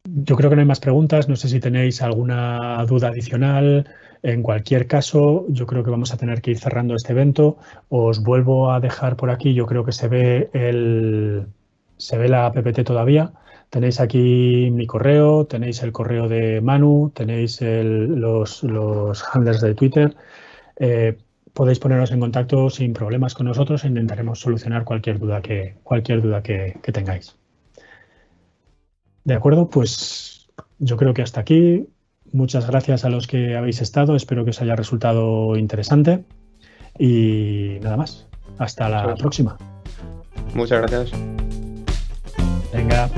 yo creo que no hay más preguntas. No sé si tenéis alguna duda adicional. En cualquier caso, yo creo que vamos a tener que ir cerrando este evento. Os vuelvo a dejar por aquí. Yo creo que se ve el se ve la PPT todavía. Tenéis aquí mi correo, tenéis el correo de Manu, tenéis los, handlers de Twitter. Eh, podéis poneros en contacto sin problemas con nosotros e intentaremos solucionar cualquier duda que, cualquier duda que tengáis. De acuerdo, pues yo creo que hasta aquí. Muchas gracias a los que habéis estado. Espero que os haya resultado interesante. Y nada más. Hasta la próxima. Muchas gracias. Venga.